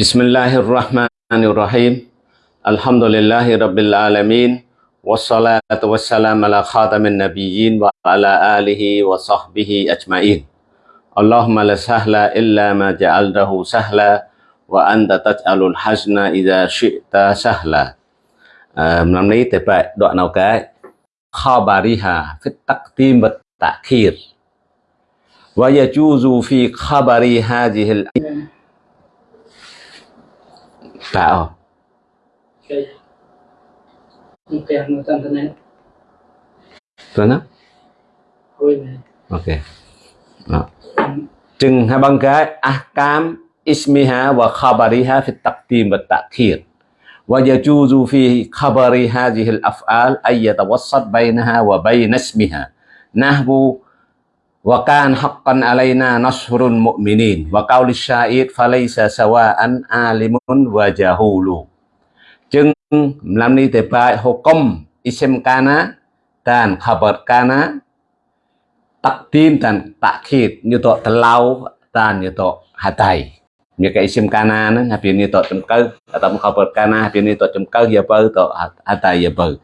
بسم الله الرحمن الرحيم الحمد لله رب العالمين والصلاة والسلام على خاتم النبيين وعلى آله وصحبه أجمعين اللهم لا سهل إلا ما جعلته سهلا وأنت تجعل الحزن إذا شئت سهلا năm nay thì phải đoạn nào cái khabariha fi taqdim wa ta'khir wa yajuzu fi khabari hadhihi al បាទអូគេគេមកតាមទៅណាទៅណាអូយមែនអូខេអត់จึงให้บังกายอักกามอิสมิฮะวะคาบาริฮะฟิตักตีมวะตักคีร ويجوز في خبر هذه الأفعال أن يتوسط بينها وبين اسمها نحو wa kan haqqan alaina nasrul mu'minin wa qawli syair falaysa sawa'an alimun wa jahulu chừng làm ni te pai hukum ism kana dan khabar kana takdim dan takhid như to telau dan như to hatai như cái ism kana nó là biến như to chấm cơ atau khabar kana biến như to chấm cơ ya bơ to hatai ya bơ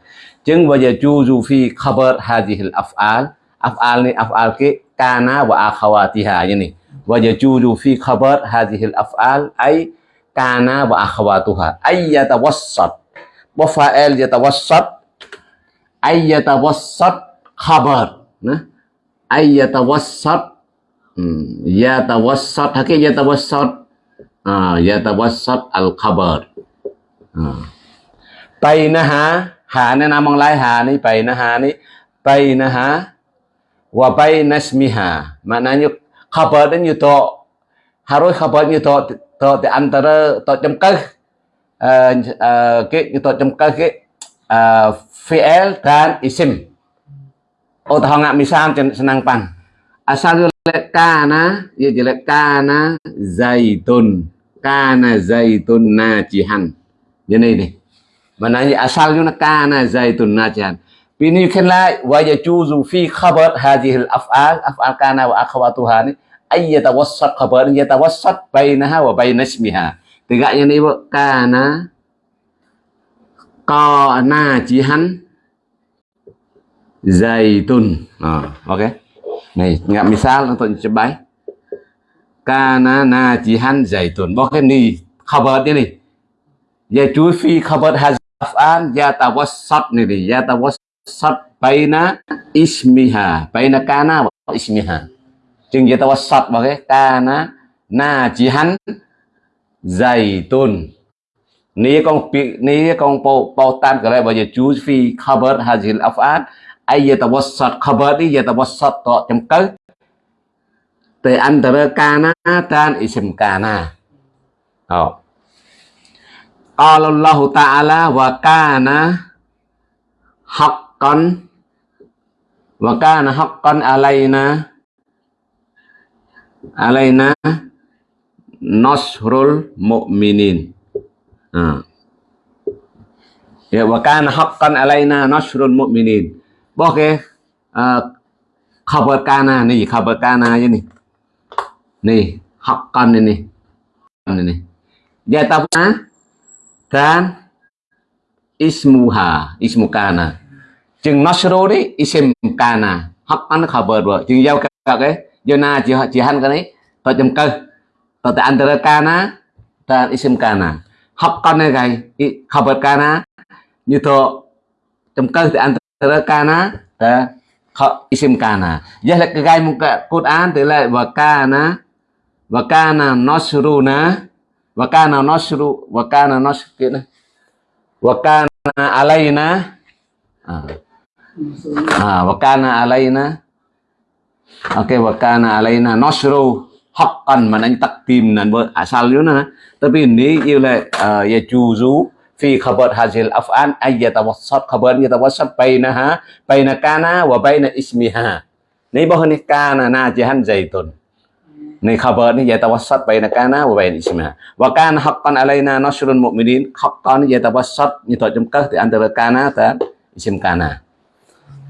chừng wa yajuzu fi khabar hadhihi al-af'al af'al ni af'al ke kana wa akhawatiha. Ini wa yajuzu fi khabar hadhihi al-af'al ay kana wa akhawatuha. Ay yatawassat. Wa fa'il yatawassat. Ay yatawassat khabar. Nah. Ay yatawassat. Hmm. yatawassat. Hakik yatawassat. Ah yatawassat al khabar ah. Bainaha. Ha ni nam bằng lai ha ni bainaha ni bainaha wa bainasmiha maknanya khabar dan yuto harus khabar yuto to di antara to chấm cơ cái yuto chấm cơ cái fi'il dan isim. Oh tahu nggak misal senang pan asal jelek kana ya jelek kana zaitun. Kana zaitun najihan. Ini. Nih maknanya asalnya kana zaitun najihan Bini kan la wa yajuzu fi khabar hadhihi al-af'al af'al kana wa akhawatuha ni ay yatawassat khabar yatawassat bainaha wa bain ismiha. Tiganya ni bu kana qana jihan zaitun. À, ok. Này, ngạ misal tuần untuk coba. Kana na chỉ hắn zaitun. Bo cái ni khabar ni ni. Yajuzu fi khabar hadhihi al-af'al yatawassat ni ni yatawassat sat baina ismiha. Baina kana wa ismiha. Chừng vậy ta sat vào cái kana najihan zaitun. Ni con ni con po po tan cái này bây giờ chú phi khabar hazil af'al ay yatawassat khabar ni yatawassat to chấm cơ từ antara kana dan ism kana. Oh. Qala Allah Ta'ala wa kana haq haqqan wa kana haqqan alaina alaina nasrul mu'minin à. ya wa kana haqqan alaina nasrul mu'minin bỏ cái uh, khabar kana này khabar kana như này này haqqan này này này này dia tahu kan ismuha ismu kana chừng nasru đấy isem kana haqqan khabar bờ chừng giao cả cái do na chỉ chỉ han cái đấy. Tôi chấm cơ tôi tại antara kana ta isem kana haqqan này cái khabar kana như thọ chấm cơ tại antara kana dan isem kana giờ là cái gai một cái, cốt án thì lại, và kana và kana nasruna và kana nasru và kana nasru và kana alaina à. Ah, wakana alaina. Oke, okay, wakana alaina nasru haqqan maknanya takdim dan asalnya tapi ini ialah uh, ya juzu fi khabar hazil af'an ay yatawassat khabar yatawassat bainaha baina kana wa baina ismiha. Ini bahwa ni kana najihan zaitun. Ni khabar ni yatawassat baina kana wa baina ismiha. Wa kana haqqan alaina nasrul mu'minin haqqan yatawassat ni tajamkah di antara kana dan isim kana.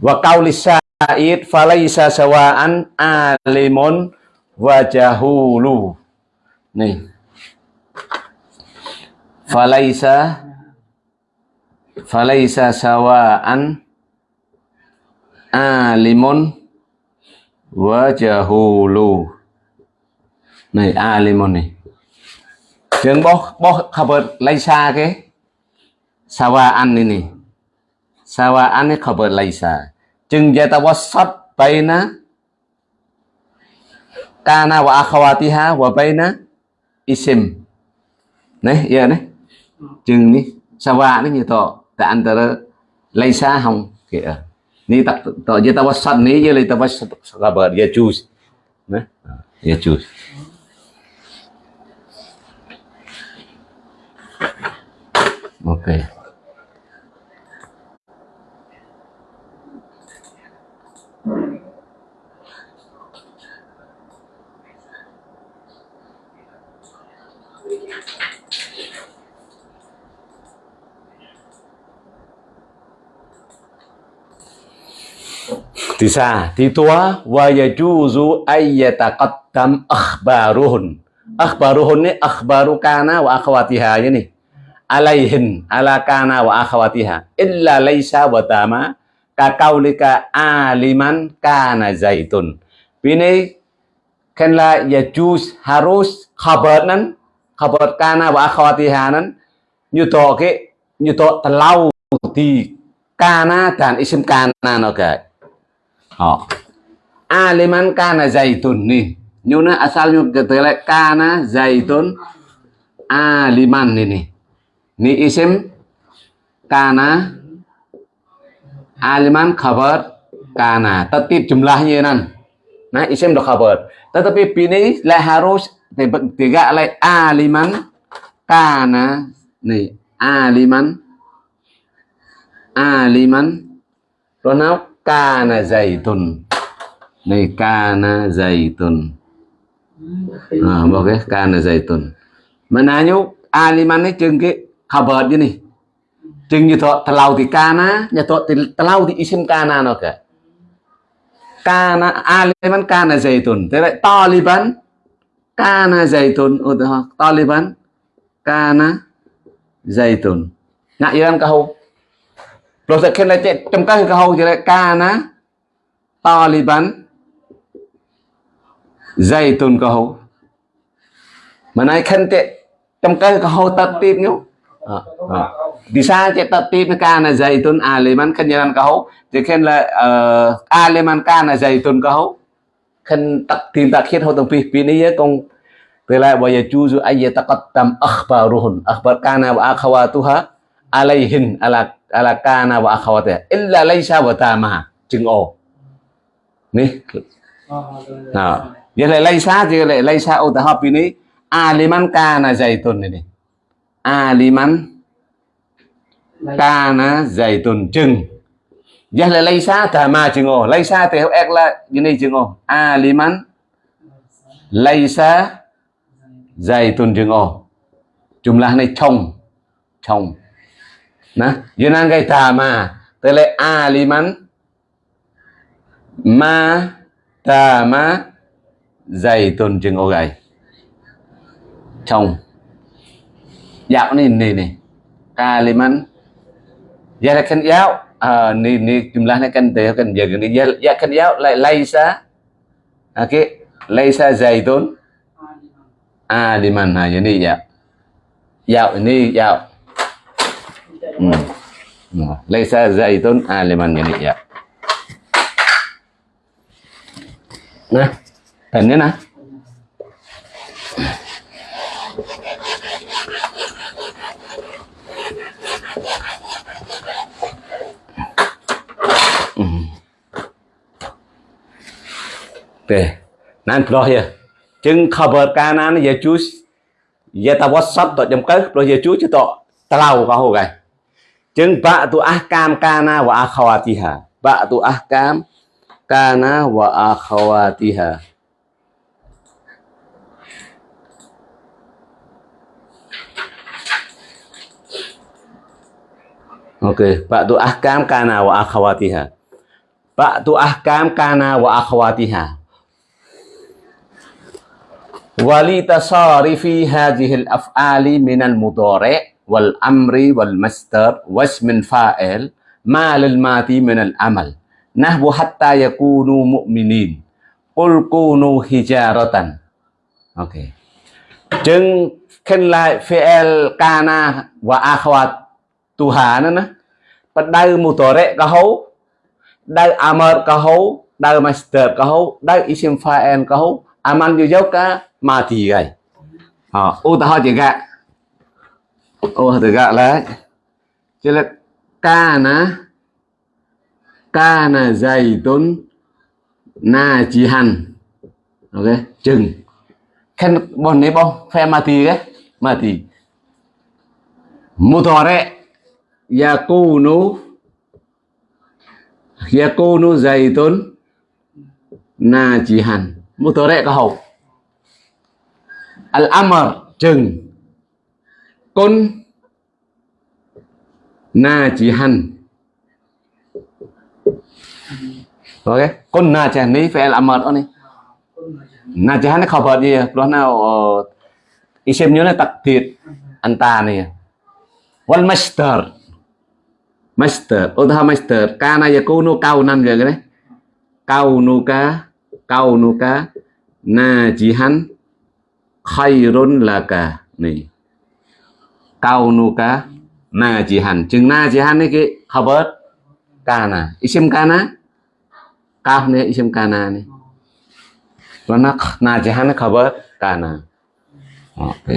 Wa qauli sa'id falaisa sawa'an alimun wa jahulu nih. Falaisa falaisa sawa'an alimun wa jahulu này alimun này Trường bó bó khabar laisa cái sawa'an ini nih sawa'an ini khabar laisa. Chừng yatawassat baina. Kana wa akhawatiha wa baina isim. Này giờ này chừng đi sawa nó như to tại anh ta lấy xa không kìa ni tak to je tawassat ni je le tawassat khabar, ya choose nah ya choose okay Tisa, titua wa yajuzu ayyataqaddam akhbaruhun. Akhbaruhun ni akhbaru kana wa akhwatiha ini. Alaihin ala kana wa akhwatiha illa laisa wa tama ka kaulika aliman kana zaitun. Bini kan la yajuz harus khabar nan khabar kana wa akhwatiha nan như to cái như to terlau thì kana dan nó họ aliman kana zaitun nih nyuna asalnya ketele kana zaitun aliman ini ni isim kana aliman khabar kana tertib jumlahnya nan nah isim do khabar tetapi ini la harus tiga alai aliman kana nih aliman aliman pronoun kana zaitun này kana zaitun à, một cái kana zaitun mà nãy nhúc aliman ấy chừng cái khabar như này chừng như thọ talau thì kana nhà thọ thì talau thì isim kana nó cả kana aliman kana zaitun thế vậy taliban kana zaitun udah taliban kana zaitun ngại gì cả câu rồi sẽ khen lại chạy trong các cái hầu thì lại bắn dây tuần cơ hầu. Mà nay khen chạy trong các cái hầu tập tiếp nhú. Di bắn khen tertib cơ zaitun aliman khen là ờ, kau jadi bắn ca là dây tuần cơ kau khen tập tin tập khiết hậu tập tiếp phi này công từ lại bây giờ chú dù ai zu ayya taqaddam akhbaruhun akhbar kana wa akhawatuha alaihin ala ala kana wa akhawatiha illa laysa wa tamaha chừng ồ ni nào vậy là laysa thì lại laysa ô ta học ini aliman kana zaitun này aliman kana zaitun chừng vậy là laysa tama chừng ồ laysa thì học ek là như này chừng ồ aliman laysa zaitun chừng ồ jumlah này chồng chồng Nah, Yunan ma chừng ô gầy. Chồng. Dạo này này này. Ni ni jumlahnya kan dia kan jaga ni. Ya, ya kan yau laisa. Okey. Laisa zaitun. Aliman. Ha, ini ya. Yau ini yau. Hmm. Laisa zaitun aliman yani ya. Nah, dan ini nah. Oke, nanti loh ya. Chừng cover kanan ya chú ya ta WhatsApp tội chấm cớ rồi giờ chú chứ tội ta lau có hồ Jeung ba'du ahkam kana wa akhawatiha. Ba'du ahkam kana wa akhawatiha. Oke, okay. ba'du ahkam kana wa akhawatiha. Ba'du ahkam kana wa akhawatiha. Wali tasarifi hadhihi al-af'ali min al-mudhari' والأمر والمصدر واسم فاعل ما للماضي من العمل نحو حتى يكونوا مؤمنين قل كونوا حجارة اوكي จึง khen lại fi'il kana và akhwat tuha nữa nè bắt đầu mutore ka hấu đầu amar ka hấu đầu master ka hấu đầu isim fa'il ka hấu aman yu dấu ka mati gai ha u ta ho chỉ gạ ô từ gạ lại. Chứ là kana kana chỉ najihan ok chừng. Khen bọn này bông phe mati cái tốn, na yakunu yakunu zaitun najihan mutore có hậu. Al amr chừng kun najihan ok kun phải ni mệt amr đó ni najihan khó bật gì à? đó nào ờ, isim nhớ là tặc thiệt. Anh ta này. One master. Master. Utha master kana cao kaunan vậy đấy. Kaunuka kaunuka najihan khairun laka nih kaunuka najihan chừng najihan này cái khabar kana isim kana kaf này. Isim kana này và nó najihan khabar kana ok.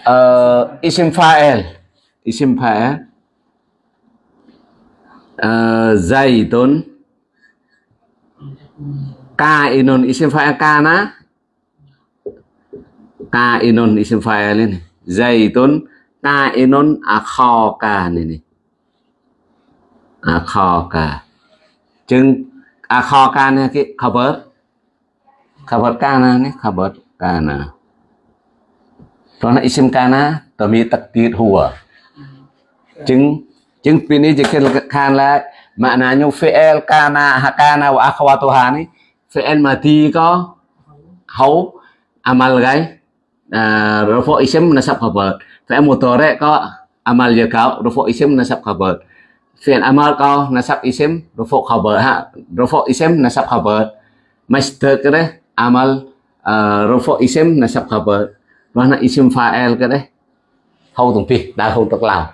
Uh, isim fa'il isim fa'il uh, zaitun kainun isim fa'il kana kainun isim fa'il ini zaitun kainun akhaka ini nih akhaka chừng akhaka này cái khabar khabar kana nih khabar kana Karena isim kana tami takdir huwa. Chứng chứng pin ini jika khan lại maknanya fi'il kana hakana wa akhwatuha ni fi'il mati có hấu amal gái رفع اسم نصب خبر فعل مضارع có عمل يقع رفع اسم نصب خبر فعل عمل có نصب اسم رفع خبر ها رفع اسم نصب خبر مصدر كده عمل رفع اسم نصب خبر معنى اسم فاعل كده hầu tổng phi đã hầu tổng làm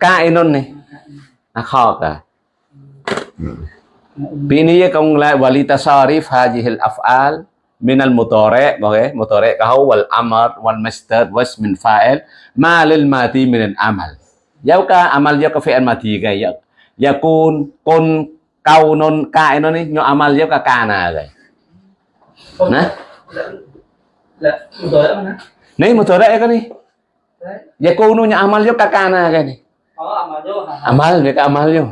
ca enon này nó khó cả Bini yakung la walita sarif hajihil af'al min al-mudhari' okay mudhari' ka huwa al-amr wal masdar wasm fa'il ma lil mati min al-amal Yau ka amal yau ka fi'il mati cái yau yakun kun kaunun ka inon ni nyo amal yau ka kana cái không Nè. là là rồi đó nè Ni mudhari' ka ni? Đấy yakunu nyo amal yau ka kana cái ni? Có mà vô hả amal mereka amal yo?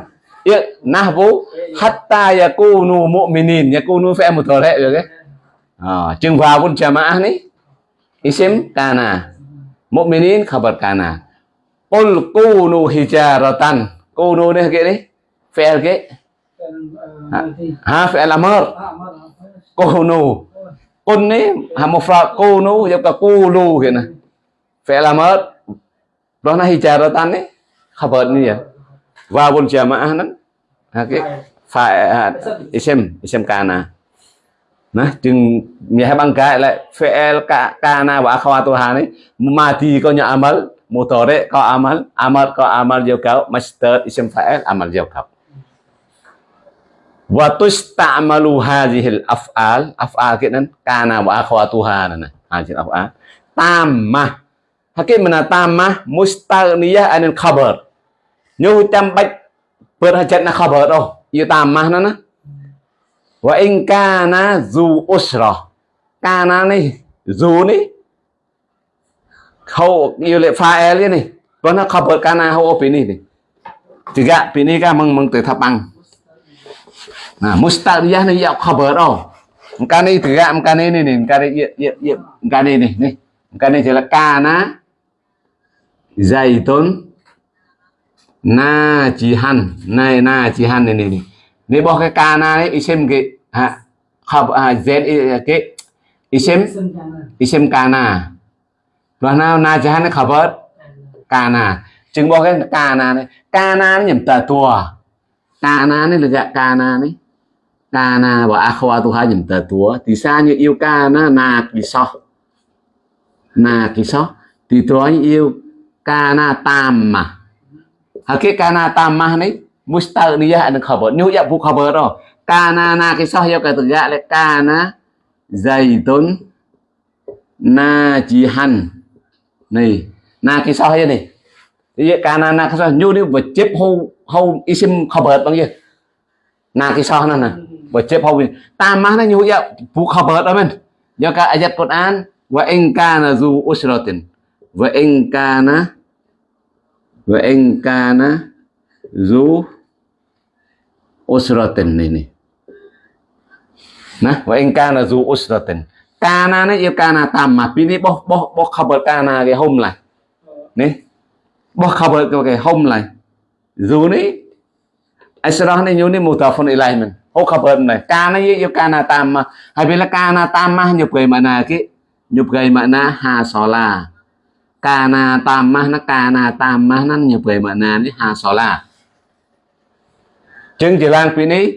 Ya nahbu hatta yakunu mu'minin yakunu fi'il mudhari được cái à, chừng vào pun jamaah ni isim kana mu'minin khabar kana qul kunu hijaratan kunu ni cái đấy? Fi'il thì ha fi'il amr kunu kun ni ha mufrad kunu ya ka qulu cái này fi'il amr là hijaratan ni khabar ni ya pun jamaah nan ha phải à, isim isim kana Nah, jeung menyahkan galak fi'il kana wa akhwatuha ni madi kau nya amal, mudhari kau amal, amar kau amal juga, masdar isim fa'il amal juga. Wa tusta'malu hadhil af'al, af'al kitan kana wa akhwatuha na. Hadhil af'al tamah. Hakim mana tamah mustalniyah anil khabar. Nyu tam bạch bớt hajat na khabar oh, yu tamah na na. Wa in kana zu usra. Kana này zu này khâu yêu lệ pha e liên này. Vẫn nó khabar kana hậu opini này thì juga pini ka mừng mừng từ thập bằng nah mustaqiyah này ya khabar đâu cái này juga cái này này này cái này ya ya ya cái này này này. Cái này thì là kana. Zaitun na najihan này najihan này này này nếu bỏ cái cana đấy isim cái ha học à z cái isim Sinh cana rồi isim na. Và nào najahan nó khabar cana, chừng bỏ cái cana này cana nó nhầm tờ tua cana này là cái cana này cana và akhwatuha nhầm tờ tua thì sao như yêu cana na kiso na kiso thì tôi yêu cana tam mah cái cana tam mah này tamah ni mustaghniyah an khabar. Nyu ya bu khabar đó. Kana na kisah ya kata ya le kana zaitun najihan. Này, na kisah ya này. Thì vậy kana na kisah nyu ni vật chép hâu hâu isim khabar bằng gì? Na kisah nó nè. Vật chép hâu tamah nó nyu ya bu khabar đó mình. Ya ka ayat Quran wa in kana zu usratin wa in kana wa in kana zu usratin này này nah wa in kana zu usratin kana nó yêu kana tamma pini bo bo bo khabar kana cái hôm lại này bo khabar cái hôm lại zu này asrah này nyu ni mutafun ilaih mình. Ho khabar này. Kana yêu kana tamma hay biết bila kana tamma nhập cái mana cái nhập cái mana ha sola kana mà, nó kana mà, nó nhập về mà nà ní hà sò la chừng chỉ lang pini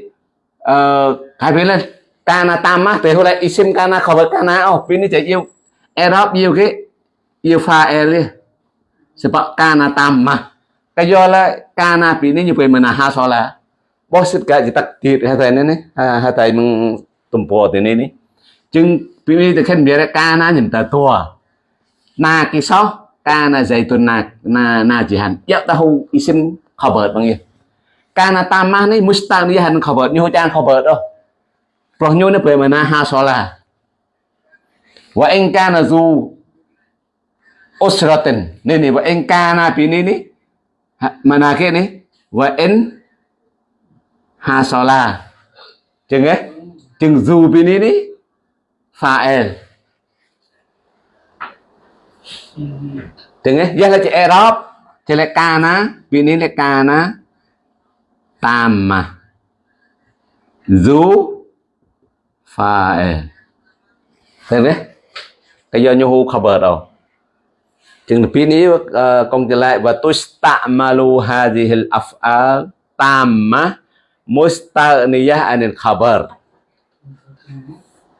ờ hai bên lên cana tam á thì hồi lại isim với cana ở oh pini chạy yêu erop yêu cái, yêu fa'il đi sebab tam mà. Cái do là cana kana pini nhập về mà ha so là la sức ka chỉ tắt tiệt hai thầy này này hai thầy mừng tụm bò thế này này chừng pini thì khen biết là cana nhìn ta thua. Na cái số cana dạy tuần na na na chỉ hẳn. Najihan ya tahu isim bằng gì ya kana mustang ni mustanihan khabar nyu chan khabar đó. Pro nyu ni pe mana ha sola wa in kana zu usratin ni ni wa in kana pi ni ni. Ha- mana ke ni. Wa in ha sola chừng ấy. Chừng zu pi ni ni. Fa'il Chừng ấy, giờ là chữ Arab Thì là kana pin này là kana Tamma Zu Cái giờ nhu hù khabar đâu. Chừng phía นี้ uh, công trở lại Và tusta'malu hadihil af'al. Tamma Mustaghniyah anil khabar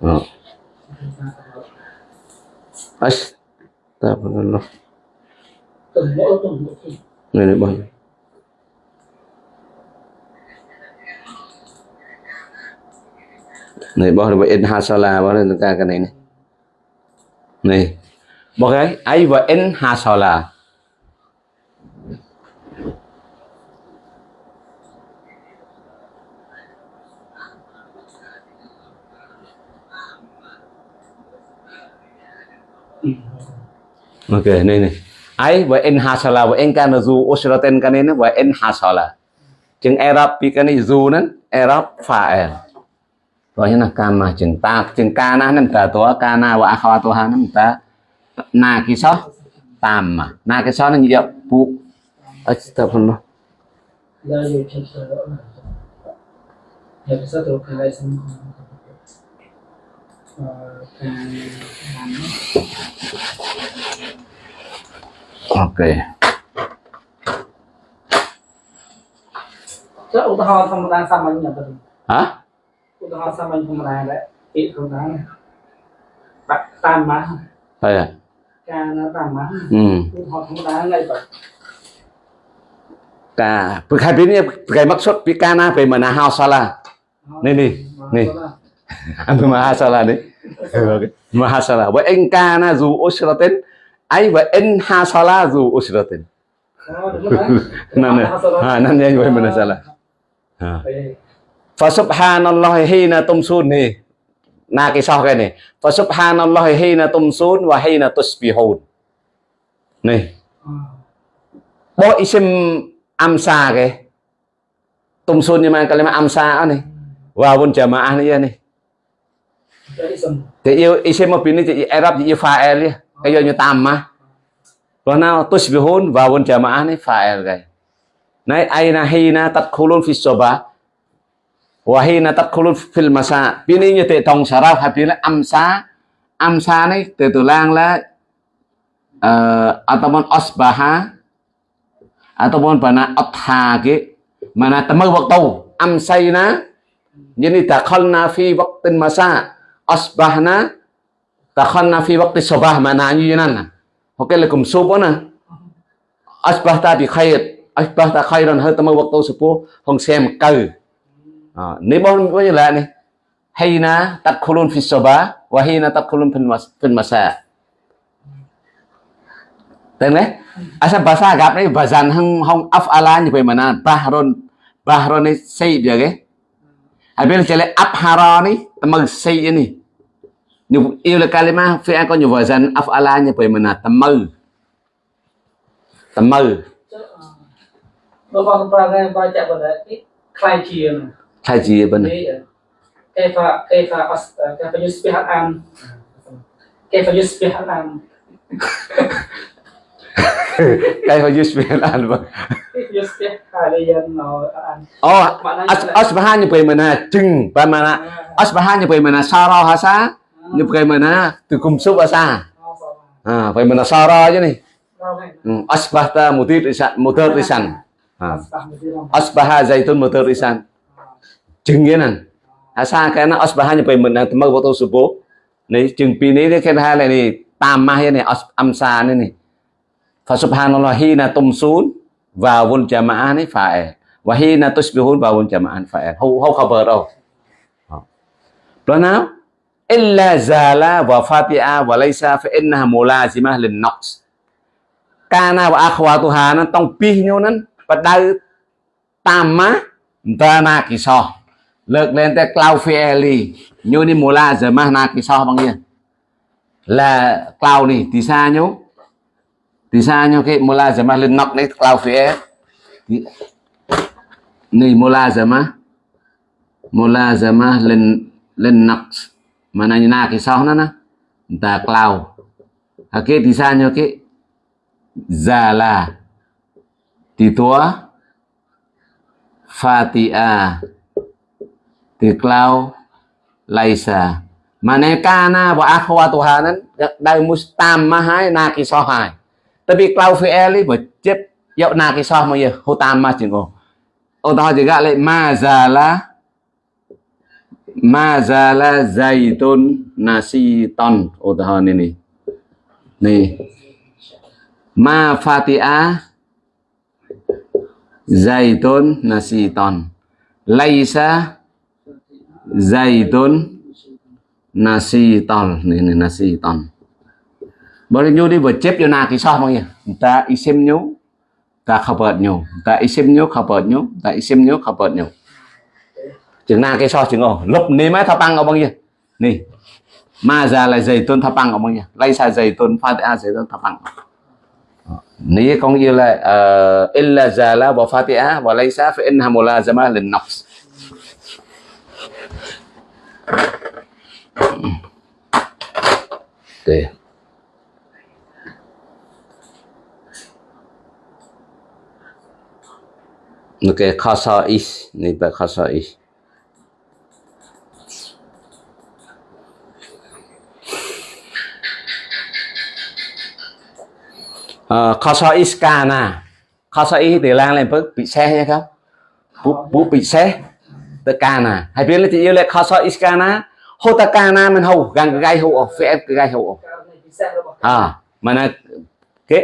Ờ. Astagfirullah Từng mỗi từng mỗi thì này, bỏ rồi nhiêu này bao nhiêu in hasala bao cái cái này này này, bỏ cái ấy và in hasala. Ok, này này. Ai wa in hasala wa in kana zu cái này ini wa in hasala. Chừng Arab bị cái này zu nan Arab phải rồi như là kana chừng ta chừng kana nan ta to kana wa akhawatuha nan ta na kisah tamma na kisah nan ya bu. Astagfirullah Giờ dù chân sơ rõ là Giờ cái sát cái lại xong Ờ, càng làm ok Chứ ủ tà ho thông đa xăm anh nhập tình hả ủ tà ho xăm anh thông đa đấy Ít thông đa này Bạn tam má đây à Ca nó tam má ừ ủ họ thông đa ngay vậy ka hai bên cái maksud pi kana pe mana hasala Này, này, này. Ambil mahasalah ni. Okey. Mahasalah. Wa in kana zu usratin ai wa in hasala zu usratin. Nah, nah. Ha, nan yang wa mana salah. Ha. Fa subhanallah hina tumsun ni. Na kisah cái ni. Fa subhanallah hina tumsun wa hina tusbihun. Ni. bo isim amsa cái. Tumsun ni man kalimat amsa ni. Wawun jamaah ni ya ni. Jadi xong Thì yêu isim một ni thì Arab thì yêu fa'il đi. Cái giờ như tam. Rồi nào, tusbihun wawun jamaah ni fa'il cái. Này aina hina tadkhulun fi sobah Wa hina tadkhulun fil masa. Pini như tệ tông saraf hay pini amsa amsa ni tertulanglah uh, ờ, ataupun asbaha ataupun bana atha ke mana temu waktu amsayna jadi dakhalna fi waqtin masa asbahna dakhalna fi waqti sabah mana như thế này lekum subona cùng số asbahta bi khair asbahta khairan hơn waqtu subuh hong sem kau à, nếu bốn có như là này? Hay na tadkhulun fi sabah wa hina tadkhulun fil masa. Tên à, đấy? Asal bahasa Arab này bazan hang hong af'ala mà na bahron bahron này say à, bây giờ Habis cele abhara ni tamag say ni Như yêu là kalimah fi'al có nhiều bazan af'ala ni bagaimana temag temag Kalau bang perangai baca pada ini klien haji benar. Eh, kaifa cái eh, kaifa yusbih al-am. Kaifa cái al-am. Kaifa yusbih al-am yusbih haliyan oh asbaha ni bagaimana jeng bagaimana ah. asbaha ni bagaimana sara hasa ni bagaimana tukum sub hasa ah bagaimana sara aja nih asbahta mudir isan mudir isan ah. asbaha zaitun mudir isan jengenan à? à, asa này asbahanya pemenang temak waktu subuh nih jeng pini ini kan hal ini tamah ini amsan ini fa subhanallah hina tumsun vawul jama'ah ini fa'il wa hina tusbihun vawul jama'an fa'il hau hau khabar đâu? Đó. Nào? Illa zala wa fati'a wa laysa fa innaha mulazimah lin naqs. Kana wa akhwatuha nó tông pi nhau nên và đau tam má, ta na kỳ lực lên ta Claufieli như đi mùa la giờ mà nạc thì sao bằng nhiên là Clau này, thì xa nhú thì xa nhú cái mùa la giờ mà lên nọc đấy Claufieli này, mùa la giờ mà mùa la giờ mà lên lên nọc mà này nạc thì sao nó nè? Ta Clau à cái thì xa nhú cái già là thì tua Fatia thì clau laisa mana kana wa akhwa tuhanan dai mustam mahai na kisah tapi clau fi'li mà chép dạo na kisah mà giờ hô tam ma chừng ô ô tao chỉ gọi lại ma zala Mazala zaitun nasiton utahan này Nih. Ma fatiha zaitun nasiton. Laisa zaitun nè nè nasi nasiton. bởi nhu đi vừa chép cho na cái sao mọi người. Ta isim nhú, Ta khập bợt nhú Ta isim khập bợt nhú Ta isim khập bợt nhú chừng na cái sao? chừng ồ lúc ní mấy Thập băng ở bao nhiêu nì. Ma ra là giày tôn thập băng ở bao nhiêu lấy xa giày tôn pha a dày tôn thập băng. Ní có nghĩa là uh, illa zala wa fatiha wa laysa fa innaha mulazama lin nafs Okay. Okay, khasa'is. Ni ba khasa'is. uh, ờ, khasa'is kana khasa'is từ lan lên bước bị xe hay không bút bút bị xe ទៅកាណាហើយព្រៀនលេខជាលេខខសអ៊ីស្កាណាហូតកាណាមិនហូកាងកាយហូអហ្វេតកាយហូអអឺមិនគេ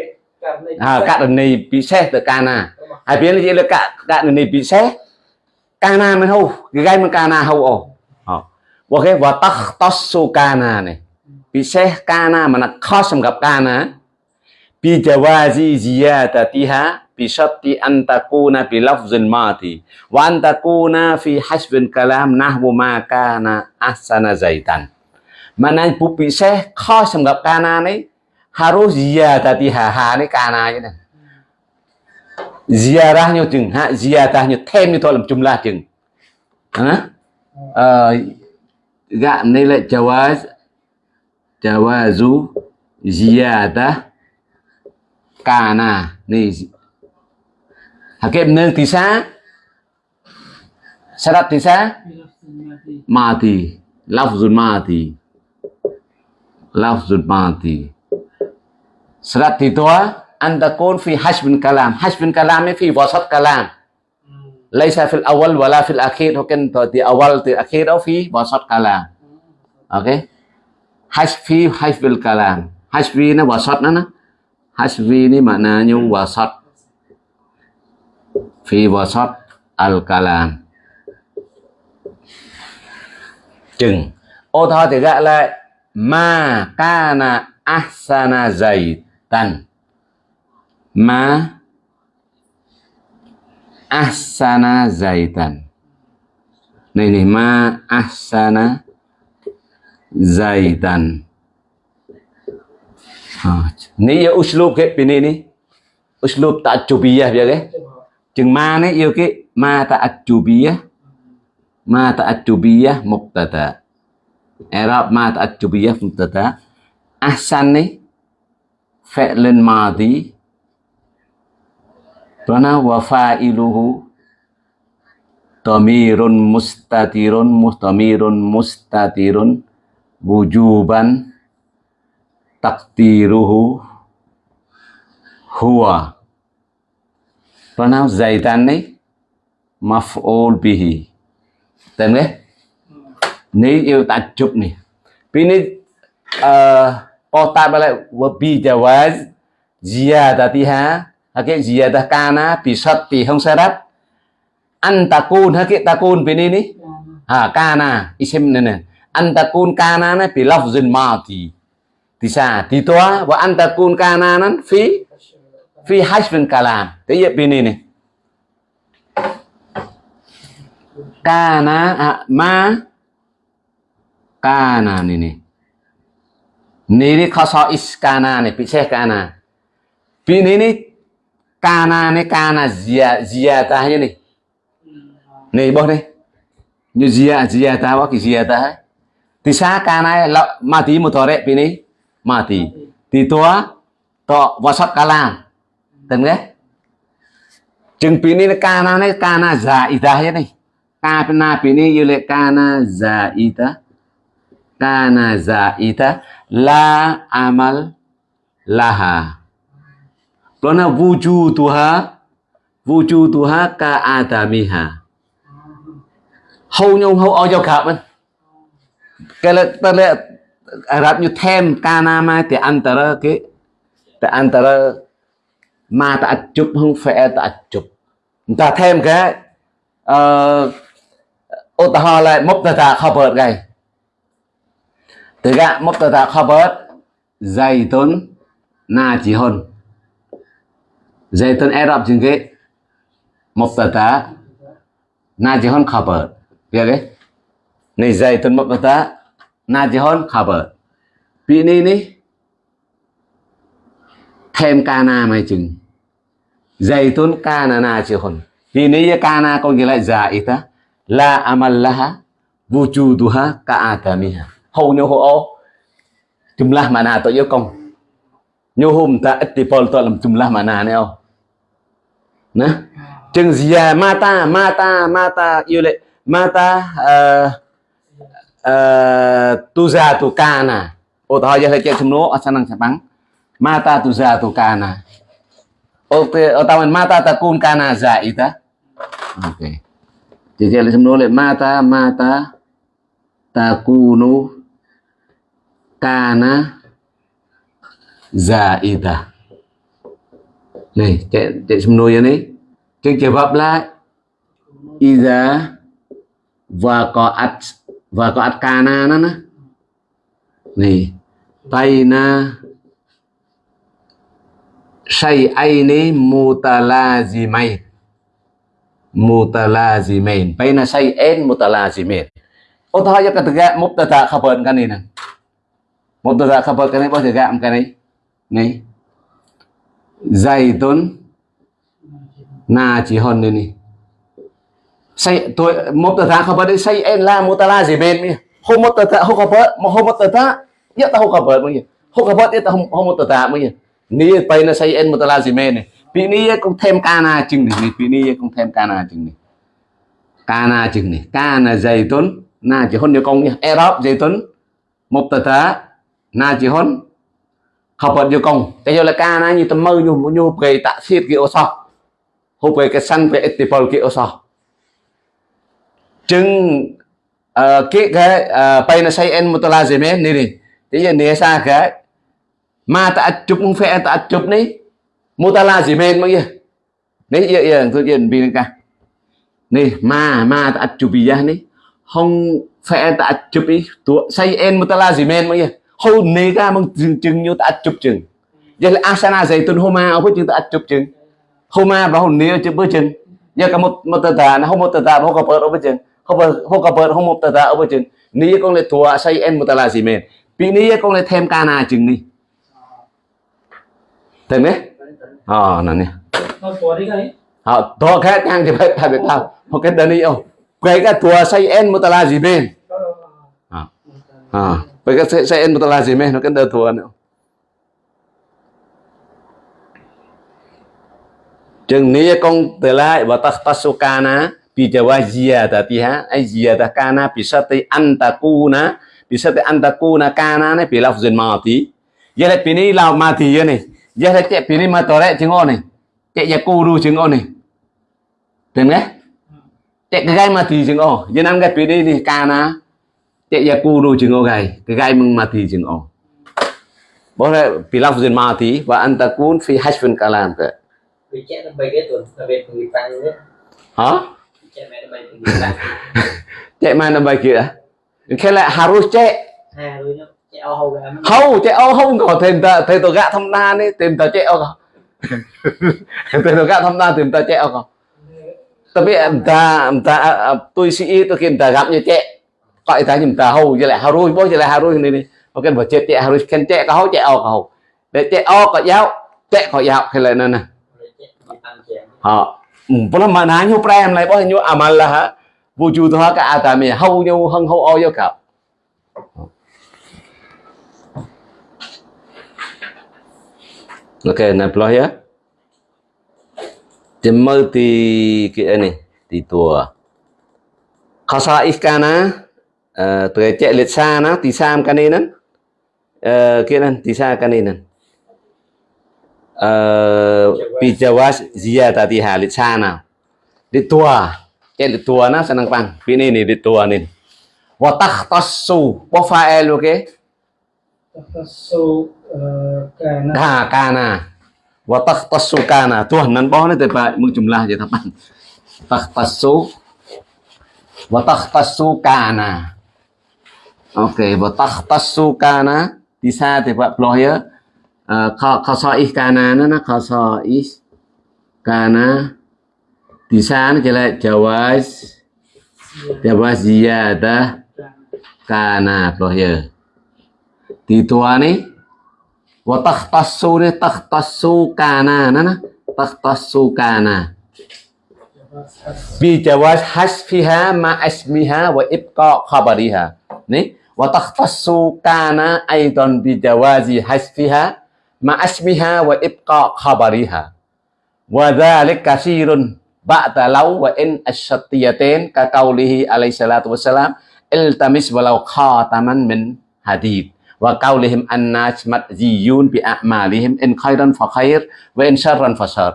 ហើករណីពិសេសទៅកាណាហើយព្រៀនលេខជាលេខករណីពិសេសកាណាមិនហូកាយមិនកាណាហូអូអូគេវតតសុកាណានេះពិសេសកាណាមិនខុសសម្រាប់កាណា bijawazi ziyadatiha bisatti an takuna bi lafzin mati wa an takuna fi hasbin kalam nahwu ma kana ahsana zaitan. Mana bukti sẽ khó sầm gặp kana này harus ziyadatiha. Ha này kana như này ziyadah như chừng ha ziyadah như thêm như thôi làm jumlah chừng hả ờ gạ này là jawaz, jawazu, ziyadah kana ni hakim nương thì xá. Sadat thì xá. Ma thì lafzul ma thì lafzul madi anh ta tua phi hash hasbin kalam. Hasbin kalam phi fi wasat kalam. Laisa fil awal wala fil akhir. Mungkin di awal di akhir atau fi wasat kalam. Ok, hash phi hash hasbil kalam. Hasbi nó wasat nó hasbi ini maknanya wasat fi wasat al kalam chừng. Ô thơ thì gọi lại. ma kana ahsana zaitan ma ahsana zaitan này này, ma ahsana zaitan ni ya uslub ke pini ni. Uslub ta'jubiyah biar ke? Chừng ma này yêu cái ma ta'jubiyah ma ta'jubiyah mubtada. I'rab ma ta'jubiyah mubtada. Ahsan ni fi'lun madhi Karena wa fa'iluhu tamirun mustatirun mustamirun mustatirun wujuban takdiruhu huwa. Karena zaitan ni maf'ul bihi. Tên đấy Ni yêu takjub ni Ini uh, Kota balik Wabi jawaz Ziyadatiha Hakik ziyadah kana bi syarti hong syarat an takun hakik takun bini ni ha kana isim ni ni an takun kana na bi lafzin madi bisa ditua wa an takun kana nan fi fi hasbin kalam thế vậy bini ni kana à, ma kana ni ni ni ni khasais kana này pisah kana bini ni kana này kana zia zia ta hay này. Này bố đây như zia zia ta bao cái zia ta thì sa kana là tí một pin pini mati thì tua to wasat kalam tên ghé chừng pini là kana này kana zaida hết này. Kana pini yêu lệ kana zaida kana zaida la amal laha. Karena wujuduha wujuduha ka adamiha. Hầu nhau hầu ao giao cả bên. Cái là ta là Ả Rập như thêm kana mai thì antara cái thì antara ma ta chụp, không phải ta chụp. Ta thêm cái ờ, ô ta ho lại mốc ta ta khabar gầy Từ gạ, mốc ta ta khabar zaitun najihun. Zaitun Arab juga mubtada najihun khabar. dày tốn mốc ta ta najihun khabar. Pi ni ni thêm kana mai chừng. Zaitun kana najihun. Pi ni ya kana có nghĩa là zaita la amallaha wujuduha ka adamiha. Hầu như hầu jumlah mana atau yo kong. Nyohum ta ittipol to dalam jumlah mana ni oh. Nah, chừng zia mata mata mata yêu lệ mata uh, uh, tuza tu kana. Ô tao giờ thấy chuyện chúng. Mata tuza tu kana. Ô ô tao mata takun kana zaita. Ok. Jadi ada chumno le mata mata takunu kana zaita này chạy chạy xung nuôi này trên trường hợp là iza và có at và có at ca na nó nó nè, tay na. Say ai ni mutala gì mày mutala gì mày bay na say en mutala gì mày ô, thôi cho cái thứ gạt mốt tờ khập hơn cái này nè. Mốt tờ khập hơn cái này bao giờ gạt cái này. Này. Dày tốn na chỉ hơn đây nè say, tôi, một tờ tháng không phải say em la, một tờ la gì bên mi hôm một tờ tháng không có bớt mà hôm một tờ tháng nhất ta không có bớt mi không có nhất ta không hôm một tờ tháng mi ni tây nó say En một tờ la gì bên này. Vì ní cũng thêm cana chừng này vì ní cũng thêm cana chừng này. Cana chừng này cana dày tuấn, na chỉ hôn nhiều công nhá erop dày tuấn, một tờ tháng na chỉ hôn. Học bật nhiều công cái giờ là cana như tầm mơ nhiều nhiều cái tạ thiết kia ô sao hôm về cái săn về etipol kia ô sao chừng ờ, cái cái pay ờ, nó say en một tờ là gì mấy? Nè nè giờ nè xa cái mà ta chụp không phải ta chụp này, một tờ là gì mấy mấy giờ? Nấy giờ giờ tôi giờ bị cả. Nè mà mà ta chụp bây giờ nấy không phải ta chụp ý tụi say en một tờ là gì mấy mấy giờ? Không nè cả mong chừng chừng như ta chụp chừng. Giờ là asana dạy tuần hôm mà ông có chừng ta chụp chừng. Hôm mà bảo hôm nè chụp bữa chừng. Giờ cả một một tờ tà nó không một tờ tà không có bữa đâu chừng không có bớt không một tờ ta ở trên ní con lại thua say em một tờ là gì mền? Bị ní con lại thêm cana chừng ní thêm đấy à ờ, nè nè. À thua khác ngang thì phải phải biết tao. Một cái đơn đi ông cái cái thua say em một tờ là gì mền? À à vậy cái say em một tờ là gì mền? Nó cái đơn thua nữa. Chừng ní con tờ lại và ta ta số ca bijawa ziyadatiha ay ziyadah kana bisati antakuna bisati antakuna kana này bị lafzin mati giờ lại pini lao mati giờ này giờ lại chạy pini mà tore chứng ô này chạy ya kuru chứng ô này tìm nghe chạy cái gai mati chứng ô giờ năm cái pini này kana chạy ya kuru chứng ô gai cái gai mừng mati chứng ô boleh bilang fuzin mati wa antakun fi hasfin kalam ke vì chết nó bay cái tuần là về người tăng nữa. Hả cek mana bagi dah kela harus cek không cek oh không có thêm ta thêm tôi gạ thăm na đi tìm ta cek oh thêm tôi gạ thăm na tìm ta cek oh tapi entah entah tôi sĩ tôi kia entah gặp như cek gọi ta nhìn ta hầu như lại harus bố như lại harus ini nih mungkin buat cek cek harus kan cek kau cek oh kau để cek oh kau giáo cek kau giáo. Hay là nè nè bọn vâng, nó mà nãy nhau prem này bọn nhau amal à là hả? Vô chu thôi cả à tại hầu nhau hăng hầu o vô cậu ok này ploy á thì mơ thì cái này thì tua khảo sát khasa iskana ờ, tuổi chạy lịch xa nó thì sam cái này ờ, nè cái này thì xa cái này nè Eh, Pijawas zia bijawas ziyadatiha sana. Ditua ya nah seneng pan ini nih dituanin nih. Watak tosu pofael oke? Tosu eh, kana. Ha kana. Watak tosu kana. Tuh nan pohon itu pak jumlah ya watak tosu watak tosu kana. Oke watak tosu kana. Di saat ya ya kana na na khasaih kana di sana jelas jawaz jawaz ziyadah kana peloh ya. Di tua ni wa takhtassu ni takhtassu kana na na takhtassu kana bi jawaz hasfiha ma ismiha wa ibqa khabariha ni wa takhtassu kana aidan bi jawazi hasfiha مع اسمها وإبقاء خبرها وذلك كثير بعد لو وإن الشطيتين كقوله عليه الصلاة والسلام التمس ولو خاتما من حديد وقولهم الناس مأذيون بأعمالهم إن خيرا فخير وإن شرا فشر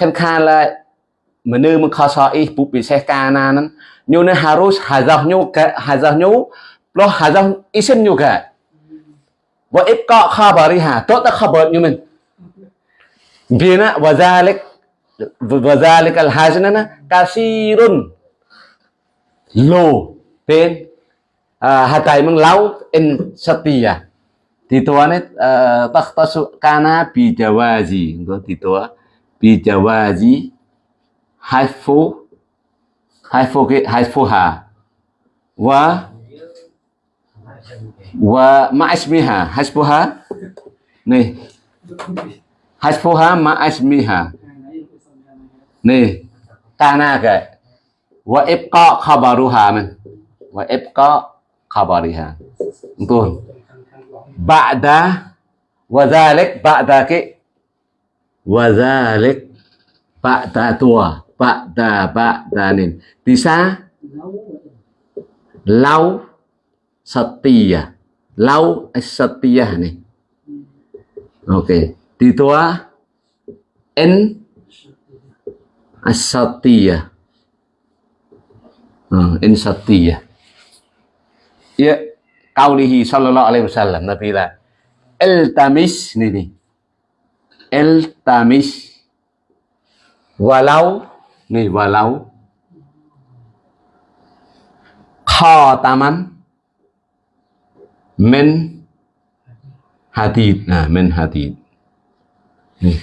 ខានខាឡាមនុស្សមកខសអ៊ីពុពិសេសកាណានញូនហារូសហាហ្សាញូហាហ្សាញូប្លោះហាហ្សាអ៊ីសិនញូកា wa ibqa khabariha. To ta khabar nyumen bina wa zalik wa zalik al hajnana kasirun. Lo pen ah, hatai meng laut in setia. Dituane ah, takhtasu kana bi jawazi ngko ditua bi jawazi haifu haifu ke haifu ha wa wa ma'asmiha hasbuha? Ni hasbuha ma'asmiha nè kana ke? Wa ibqa khabaruha man wa ibqa khabariha. Betul ba'da. Wa dhalik, ba'da ki. wa dhalik, ba'da tua. Ba'da ba'danin. bisa? Lau setia lau as-satiyah ni. Okey. Di tua in as-satiyah hmm, in satiyah ya qaulihi sallallahu alaihi wasallam nabi là iltamis ni ni. Iltamis walau ni walau. Khataman min hadid. Nah min hadid. Ni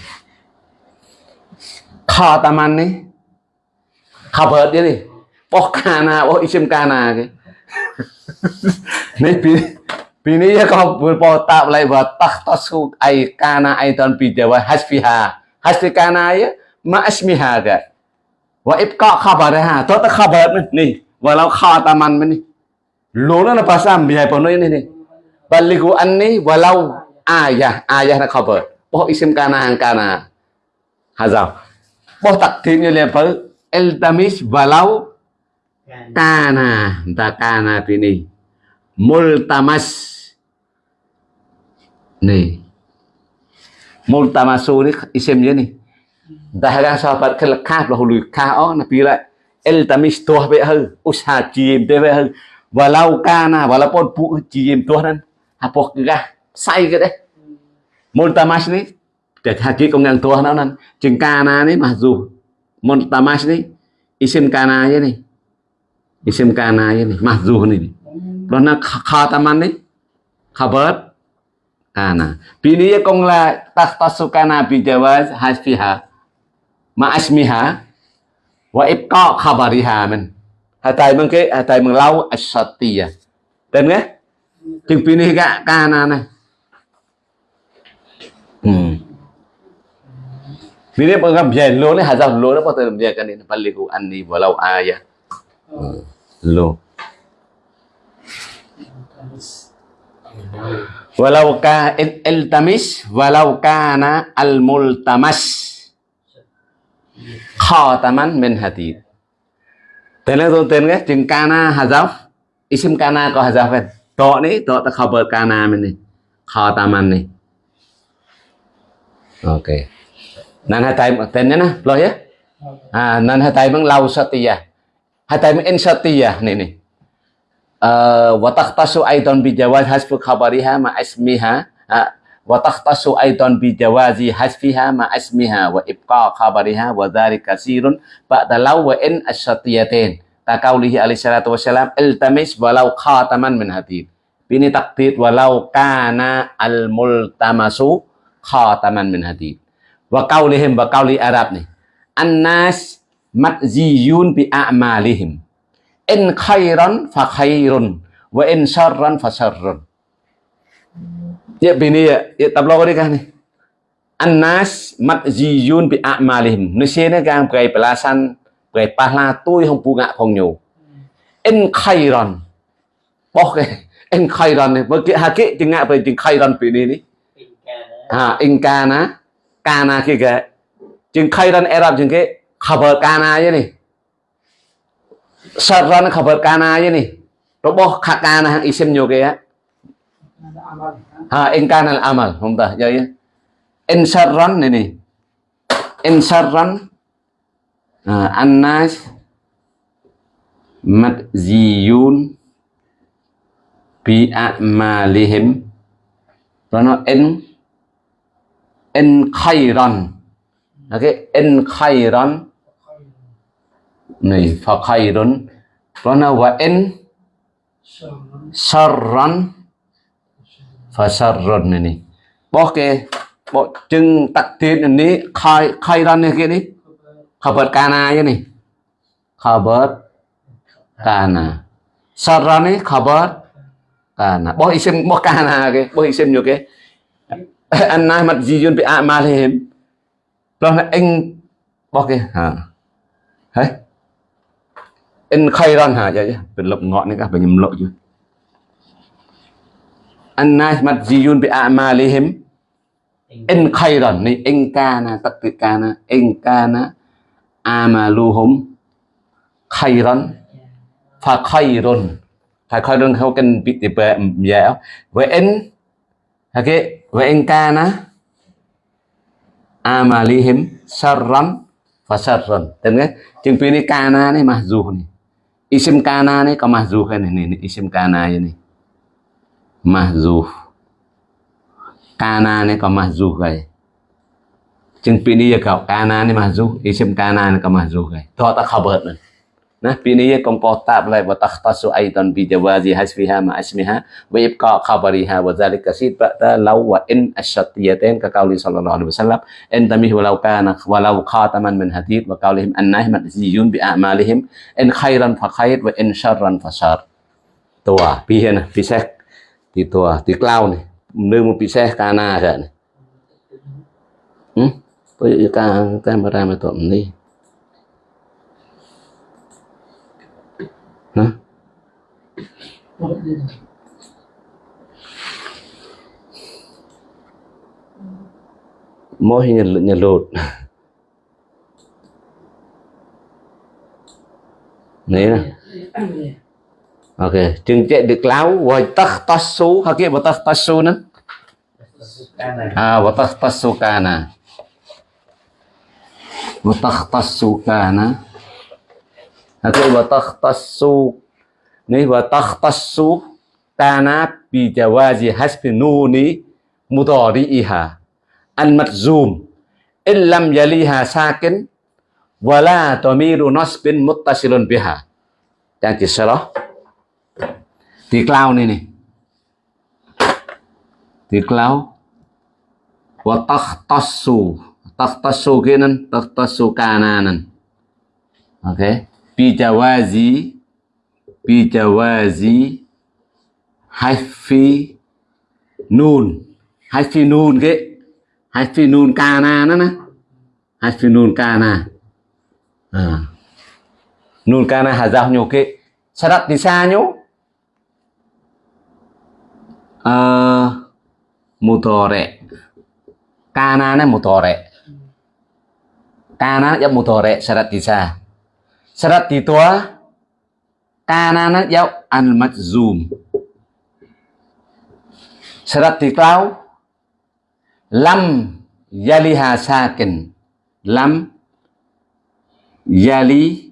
khataman ni. Khabar dia ni. Boh kana boh isim kana ke. Ni pi pi ni ya kau boh tak lai wa takhtasu ai kana ai ton pi jawa hasfiha. Hasfi kana ya, ma asmiha ka wa ibqa khabaraha to ta khabar ni. Walau khataman ni. Lo nó là bahasa biaya penuh ini nih balighu anni walau ayah ayah nó cover bố isim kana hàng kana hà giàu bố tặc thiên như là phở eltamis walau kana ta kana tini multamas nih multamasu ni isimnya nih dahaga sahabat kelekah lah hulu kah oh nabi lah eltamis tuah be hư usaha chìm te be hư walau kana walaupun bu chìm tuah nan apa gah sai cái đấy. Multamas ni để haki công ngang tuh nan chừng kana ni mặc dù multamas ni isim kana ya ni isim kana ya ni mặc dù ni đó là khataman ni khabar kana pini ya kong la tahtasukana bi jawaz hasfiha ma asmiha wa ibqa khabariha mình. Hai tay mừng cái hai tay mừng lau asatiya tên nghe chừng pin gạ kana này. Hmm Ini penggam biaya lo ni hazaf nó bắt patut biaya kan ini baliku anni walau ayah lo walau ka il- iltamis walau kana al multamas. Khataman min hadid tên là tên cái, chừng kana hazaf isim kana có hazaf kan to ni to ta khabar kana min ni khataman ni okay nan hai tay tên nhé na lo ya à nan hai tay bằng lau satiyah hai tay bằng in satiyah ni ni وتختص أيضا بجواز حذف خبرها مع اسمها وتختص أيضا بجواز حذفها مع اسمها وإبقاء خبرها وذلك كثير بعد لو وإن الشرطيتين كقوله عليه الصلاة والسلام التمس ولو خاتما من حديد Ini takdir walau kana al multamasu khataman min hadid. Wa qaulihim wa qauli Arab nih. Annas matziyun bi a'malihim. In khairan fa khairun wa in syarran fa syarrun. Ya bini ya, ya tablo ko kan nih. Annas matziyun bi a'malihim. Nusia ni kan pakai pelasan, pakai pahla tuy hong bunga kong nyu. In khairan. Bok ke in khairan ni bagi haki chừng ngạ pai chừng khairan pi ni ni ha in kana kana ki ke chừng khairan arab chừng ke khabar kana ye ni Sarran khabar kana je ni. Roboh khakana hang isim nyo ke ya. Ada amal. Ha in kana al amal. Hum ta ya. In sarran ni ni. In sarran ha, annas madziyun bi a'malihim. nó in in khairan. Okay, in khairan này fa khairun nó wa in sarran. Fa sarran này bỏ cái bỏ chừng tắc tiền này khay khairan này cái này khabar kana ya này khabar kana. Sarran này khabar na bo isem bo kana ke bo isem yo ke an na mat ji yun pe a ma le hem lo anh bo cái ha hả? Anh khay ran ha vậy ya bên lộc ngọn này các bên nhầm lộ chứ. Anh na mặt ji yun bị a ma le anh khay ran này, anh kana tất cả kana anh kana amaluhum khayran fa khayrun ហើយខោរឿងខោកិនពីទីបែមយ៉ាវេអិនហើយគេវេអិនកាណាអាម៉ាលីហ៊ីមសរ៉ាន់ហ្វាសរ៉ាន់តែមើលជាងពីនេះកាណានេះម៉ាហ្ស៊ូនេះអ៊ីស៊ីមកាណានេះក៏ម៉ាហ្ស៊ូហើយនេះអ៊ីស៊ីមកាណានេះម៉ាហ្ស៊ូកាណានេះក៏ម៉ាហ្ស៊ូហើយជាងពីនេះយកកាណានេះម៉ាហ្ស៊ូអ៊ីស៊ីមកាណានេះក៏ម៉ាហ្ស៊ូហើយតោះតខបឺតនេះ ណាពីនេះកំពោះតាប់ឡៃវតខតសុអៃតានប៊ីជវ៉ាជីហាស្វីហាម៉ាអស្មីហាវេបកាខបរីហាវហ្សាលិកស៊ីតបតាឡៅវ៉ាអិនអស្តយាតេនកកោលីសលឡោះអាឡៃវសាឡាំអិនតាមីហវឡៅកានវឡៅខាតមិនមិនហាទីតវកោលីហមអានណៃមតស៊ីយូនប៊ីអាម៉ាលីហមអិនខៃរ៉ានហ្វាខៃរវអិនឆារ៉ានហ្វាឆារតួពីហេណាពិសេសទីតួទីក្លៅនេះនៅមួយពិសេសកាណាកើតនេះហឹមទៅកាកាមេរ៉ាមកតបនេះ mỗi nhà, nhà lột. Này nè. Ok chừng chạy được láo vòi tắc tắc số, hả kia bộ tắc tắc số nữa à bộ tắc tắc số ca nè. Bộ tắc tắc số ca nè. Nanti wa takhtassu ni wa takhtassu kana bi jawazi hasbi nuni mudhari'iha al majzum in lam yaliha sakin wala tamiru nasbin muttasilun biha. Yang kisrah thì cloud này nih thì cloud. Wa takhtassu takhtassu kinan takhtassu kananan oke okay. bijawazi bijawazi haifi nun haifi nun cái haifi nun kana đó nè. Haifi nun kana à. nun kana hà giao nhiều cái sadat di sa nyo à, mutore kana nè mutore kana ya mutore sadat di sa syarat ditua kanana yau al majzum syarat diklau lam yaliha sakin. Lam yali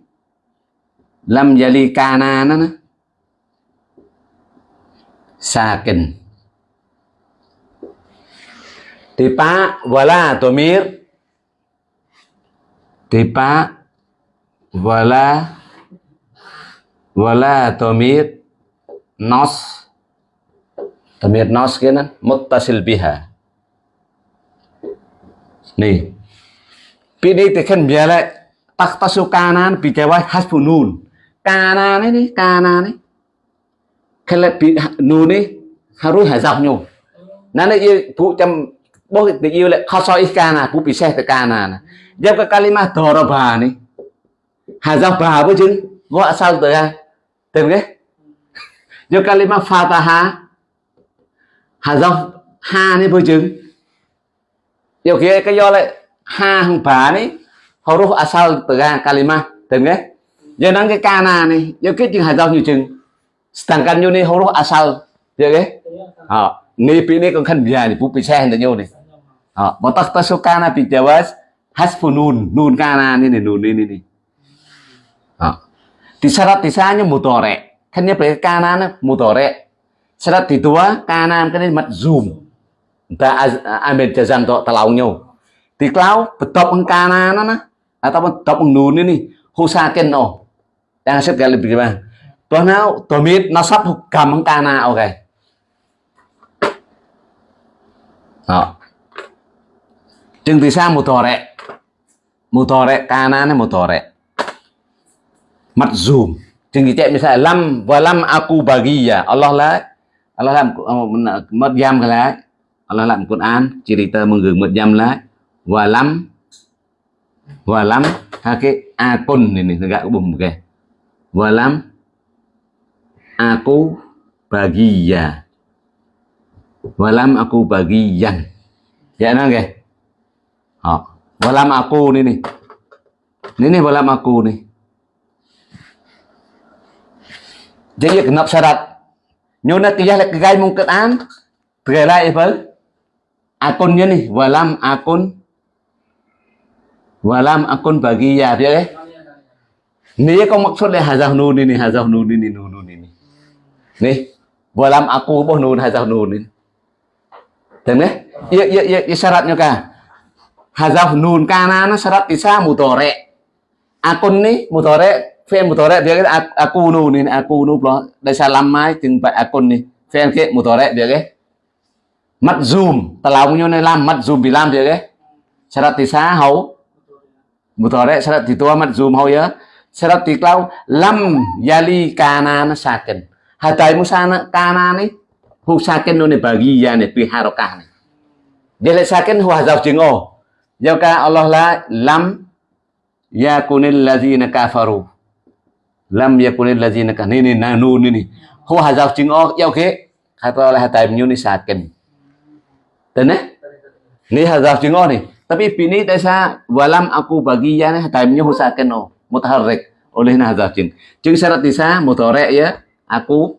lam yali kanana sakin. Tipa wala tomir. Tipa wala wala tomir nos tomir nos kia nè muttasil biha. Nih pilih tekan biala tak tasu kanan bijawa hasbunun kanan ini kanan ini kalau nun ini harus hazab nyu nana ia bu jam bố thì yêu lại khó soi kana bu bị xe từ ca nà dẹp cái kalima ke bà này nih hazabah bà với chứ gọi sao ya. ai ke do kalimat fataha hazab ha. Ni apa jeng yo kia cái do lại ha hằng bà này. Huruf asal kalimat tem ke giờ nang cái? Kana này. Do cái chừng hazab nhiều chừng. Sedangkan yo ni huruf asal ke à ni pi ni con khăn bia ni pu pi xe hình nhau này. À mà tắc tắc số kana pi jawas hasfunun nun kana ni ni nun ni ni ni Di tisanya mutore. Kan dia pakai kanan mutore. Syarat di kanan kan ini zoom. Ta ambil jazam to telau nhau. Di klau betok kanan na atau betok nun ini husakin oh. Yang set kali bagaimana? Tuh nào tomit, nasab hukam kana oke. Đó. Chừng thì sao mutore. Mutore kanan mutore matzum chừng chạy misalnya lam và lam aku bagi ya Allah lah Allah làm mất giam cái lá Allah làm Quran gửi mất jam lah và lam và lam ha, cái akun ini negak bum ke và lam dạ, aku bagi ya walam aku bagian ya nah ke oh. walam aku ini nih ini và walam aku nih Jadi genap syarat Nyona kiyah lek gai mung Quran. Terela apa? Akunnya nih, walam akun walam akun bagi ya dia eh. Ni có maksud là hazaf nun ini, hazaf nun ini, nun nun ini. Nih, walam aku boh nun hazaf nun ini. Tengok eh? Ya, ya, ya, ya syaratnya kah? Hazaf nun kana nó syarat isa mutore. Akun ni mutore, fi'il mutore dia kata aku nu ini, aku đó đây Dari salam mai chừng vậy akun ni. một ke mutore việc kata mắt zoom ta làm như này làm mắt zoom bị bilam dia ke syarat isa hau mutore syarat tua mắt zoom hau ya syarat lâu lam yali kana na saken hatai musana kana ni hu saken no ni bagi ya ni pi harokah ni dia le saken hu hazaf jingo ya ka Allah la lam yakunil ladzina kafaru lam yakunil ladzina ka nini ni na, nu, ni ni. Hu hazaf jingo ya ke kata oleh hatai ni saken Tene? Ni hazaf jingo ni. Tapi pini desa walam aku bagi ya ni hatai ni hu saken no mutaharrik oleh na hazaf ching ching syarat isa mutore ya aku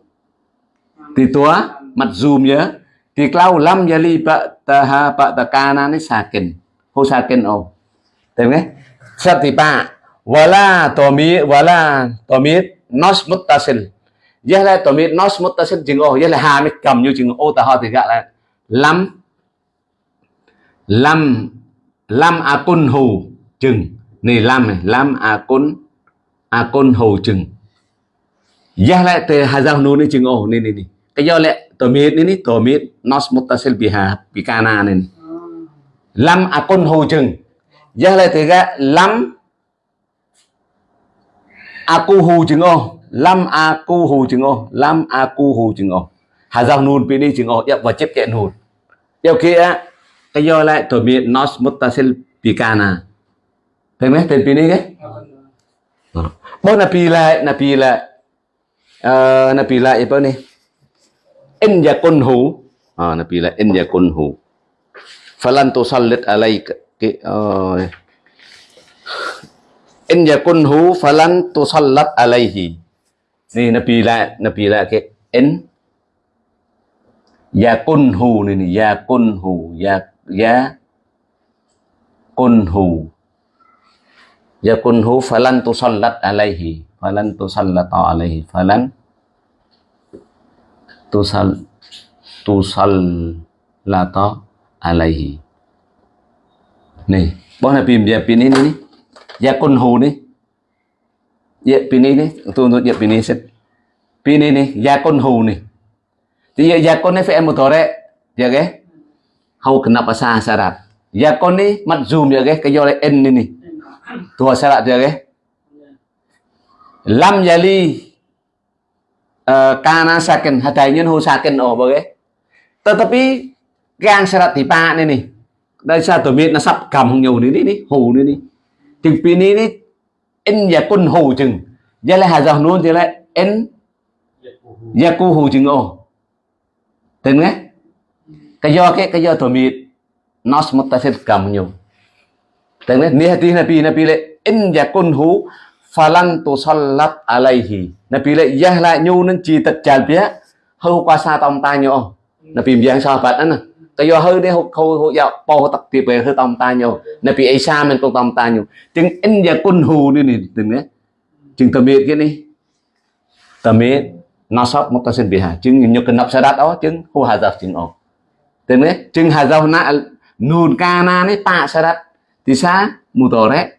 titua matzum ya tiklau lam yali pak taha pak takana ni sakin hu sakin o. Tem nghe syarat tipa wala tomi wala tomi nos muttasil. Ya là tomi nos muttasil jing o ya là ha mi cầm như jing o ta ho thì gọi là lam lam lam akun hu chừng. Này lam này lam akun akun hu chừng. Ya lại từ hazal nun ni chừng oh ni ni ni. Cái do lệ ni ni tổ miết nos muttasil biha bikana ni lam akun hu chừng. Ya lại từ ga lam aku hu chừng oh lam aku hu chừng oh lam aku hu chừng oh hazal nun pi ni chừng oh và chép kẹn hồn. yêu kia cái do lại tổ miết nos muttasil bikana thấy mấy tên pi lại cái Bo lại napila uh, napila apa này In yakunhu. Ah lại in yakunhu. Falan tusallit cái cái. In yakunhu falan tusallat alaihi. Ni napila napila ke in. Yakunhu ni ni yakunhu ya ya kunhu yakunhu falan tusallat alaihi falan tusallata alaihi falan tusal tusallata alaihi. Nih bos nabi dia Dạ, pini dạ, ni yakunhu dạ, ni ya pini ni tu untuk ya pini set pini ni hồ ni thì yakun ni fi'il mudhari ya ke hau kenapa sah syarat yakun ni madzum ya ke kayo en ni ni Tua syarat dia ke? Lam yali uh, kana sakin hadainya hu sakin oh bagai. Tetapi gang syarat di pak ni đây sao tôi biết nó sắp cầm nhiều nữa đi đi. Hù ni đi. Chừng pi đi in ya kun hồ chừng. ya lại hà dòng luôn thì lại in ya yaku hồ chừng ô Tên nghe? Cái do cái cái do tổ miết nó một ta muttasil cầm nhiều. tên Tengok ni hati na pi le in ya kun yakunhu falan tusallat alaihi. na pi le ya lại nhu nên chỉ tật chal bia hầu qua sa tông ta nhau na pi biang sa pat anh sahabat ana. Kayo hâu đi hâu hâu po tak ti pe hâu tông ta nyo. Nabi Isa men tông tông ta nyo. Chừng in yakunhu ni ni tengok. Chừng tamit cái ni. Tamit nasab mutasil biha. Chừng nyo kenap sadat oh chừng hu hazaf chừng oh. Tengok chừng hazaf na nun kana ni ta sadat Tisa mutore.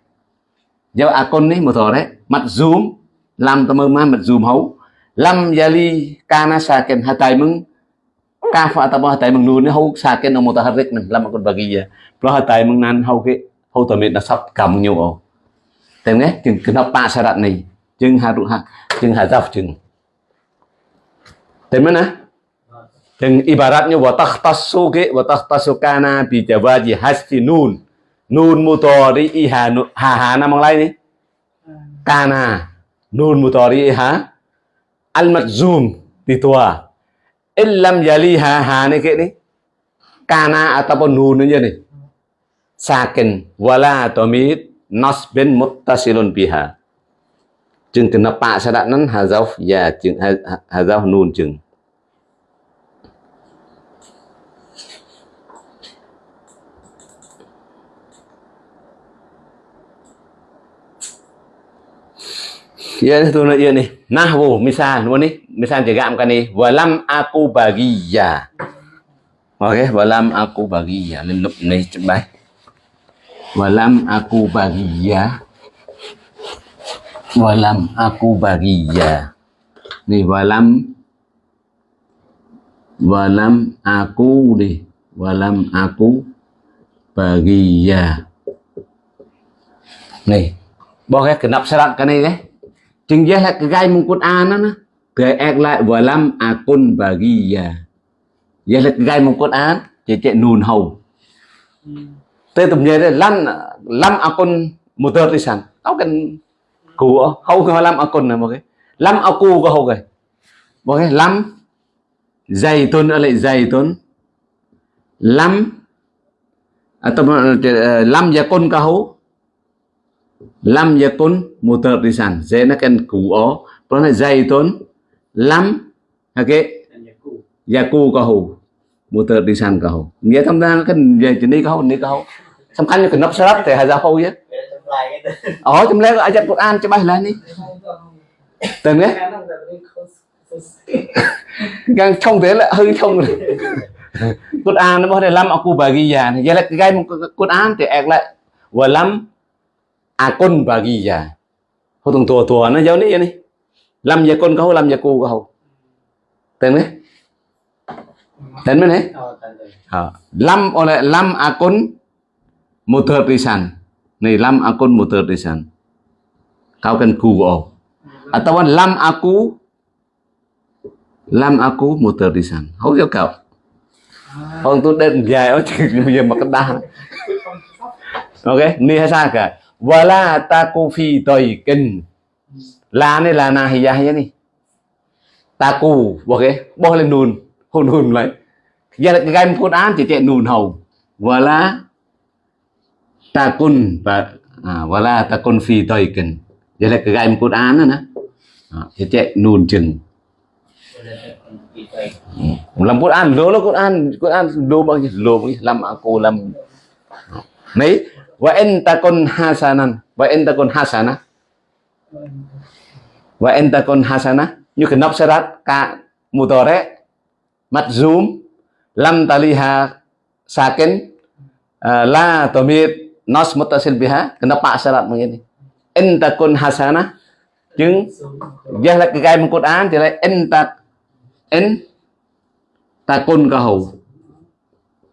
Giao akon ni đấy, Mặt zoom. làm ta mơ mặt zoom hấu. Lam yali kana saken hatai meng kafa atau hatai mang nun hau saken no mutaharrik nan lam akon bagi ya. Pro hatai meng nan hau ke hau tamit na sắp kam nhiều o Tem nghe chừng kenapa sarat này chừng harus ha chừng hazaf chừng. Tem mana? Chừng ibaratnya wa takhtassu ke wa takhtassu kana bi jawaji hasti nun. nun mutori iha ha ha nam bằng lay đi kana nun mutori iha al madzum di tua illam yaliha ha ha ni ke ni. Kana ataupun nun aja nih sakin wala tomit nasbin muttasilun biha. Chừng từ nó bạ sẽ đã nắn hà dâu và chừng hà dâu nun chừng Ya tu nak ya ni. Nahwu misal ni misal juga kan ni walam aku bagiya. Okey, walam aku bagiya. Lên lúc này chụp bài. Walam aku bagiya. Walam aku bagiya. Ni walam walam aku đi walam aku bagiya. Này, bỏ cái kenap syarat cái này đấy. Chừng giờ là cái gai mong Quran đó, nó. Rồi ác lại walam akun bagiya. Giờ là cái gai mong Quran chỉ chạy nùn hầu. Tới tụm giờ đây lam lam akun motor đi sang. Tao cần của hầu cái lam akun này một cái. Lam aku có hầu cái. Một cái lam zaitun ở lại zaitun. Lam atau uh, lam yakun kahu lam yakun mutardisan zenakan kuo prana zaitun lam okay yaku kahu mutardisan kahu nghĩa thông ra cái về chỉ đi kahu đi kahu xong khăn cái nắp sắp thì hai ra khâu chứ ở trong lấy ai chặt Quran cho bay lên đi. Từng đấy. Gang thông thế là hơi thông rồi. Cốt Quran nó bảo là lam aku bagi ya, vậy là cái một Quran thì ẹc lại. Và lam akon bagiya hotung tua tua nó jauh ni ya ni lam ya kon kau lam ya ku kau tên mấy? Tên mấy này? Lam oleh lam akon motor risan này lam akon motor risan kau kan ku kau atau lam aku lam aku motor risan không cho cậu ông tôi đơn dài ở bây giờ mà cái đa ok, ni hay sao cả và la ta cô phi fi kinh. La này là na hiya hiya ni ta taku ok bo lên nùn hồn hồn lại giờ là cái game án chỉ tiện nùn hầu. Và la ta cun và à, và la ta cun phi fi kinh. Giờ là cái gai án đó nè. Thì tiện nùn chừng. Làm Quran lố là Quran Quran lố bao nhiêu lố bao nhiêu làm cô làm mấy? Wa en takun hasanan. Wa en takun hasana. Wa en takun hasana. Như cái nắp sarat ka mutore mat zoom lam taliha sakin uh, la tomit nas mutasil biha kenapa syarat begini in takun hasanah chứng giờ là cái gai một Quran thì lại in ta in takun ka hầu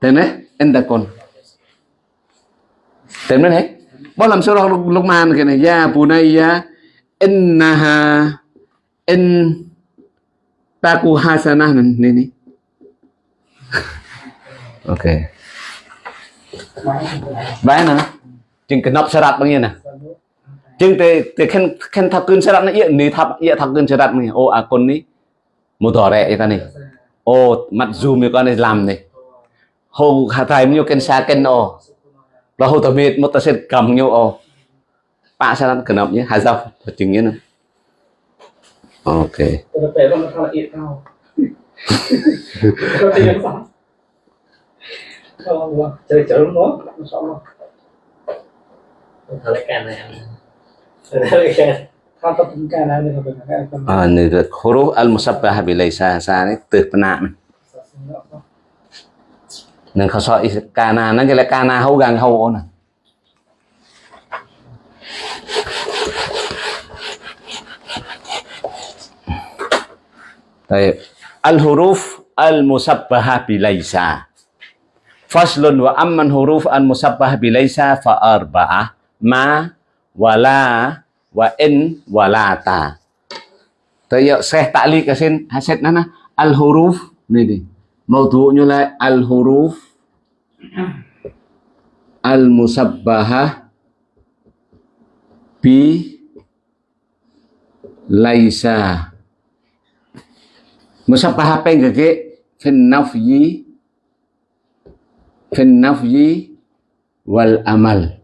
thế đấy in còn thế đấy đấy bao làm surah Luqman cái này ya bunayya innaha in taku hasanah này này okay Baik na. Chừng cái nắp syarat bằng nè. Chừng te te khen khen thắc cơn syarat nó ni thap iya thắc cơn syarat bằng ô à con ní. Một tỏ rẻ cái này. Ô mặt zoom cái con này làm này. Hồ hà thai nhiêu khen sa khen ô. Và hồ tầm miệt một tờ sẽ cầm nhiêu ô. Pak syarat cái nắp nhé. Hà dọc. Chừng nhé nè. Ok. Tapi kalau masalah itu tahu. Kalau tidak salah. Allah chơi chữ nang khasa kana nang kele kana hau gang hau ona Baik. Al huruf al musabbaha bilaisa. Faslun wa amman huruf al musabbaha bilaisa fa arba'ah ma wala wa in walata. Tayo seh taklik kasin haset nana al huruf nih ini. Maudu'nya nyulai al huruf al musabbahah bi laisa. Musabbahah apa yang ke fin nafyi fin nafyi wal amal.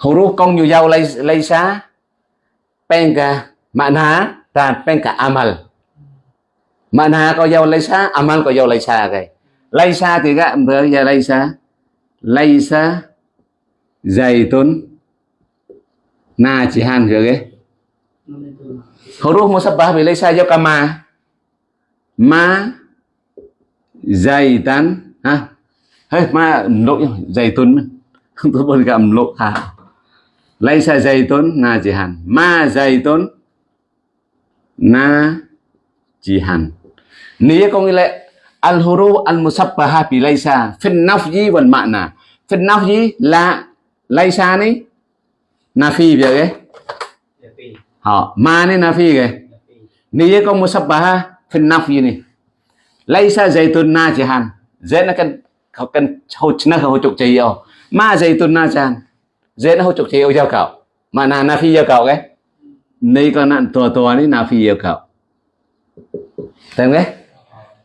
Huruf công nhiều dâu lay lay xa penka makna? Dan penka amal? Mana có dâu lay xa amal có dâu lay xa cái lay xa thì các vừa giờ lay xa lay xa zaitun na chỉ han rồi cái Mana itu? huruf musabbah bi laisa jawab kama ma. Zaitan ha. Hết ma lỗi zaitun tôi bật gặp lỗi ha laisa zaitun najihan ma zaitun na chỉ hàn. Nia có nghĩa là al huru al musabbaha bi laysa. Fin nafyi wal ma'na. Fin nafyi là laysa này nafi vậy cái họ ma này nafi cái này có musabbaha fin nafyi này laysa zaitun na jahan. Dễ nó cần họ cần hỗ nó hỗ trợ chơi yêu ma zaitun na jahan. Dễ nó hỗ trợ chơi yêu giao cậu. Mà là nafi yêu cậu cái. Này con nạn tòa tòa này nafi yêu cậu. Thấy không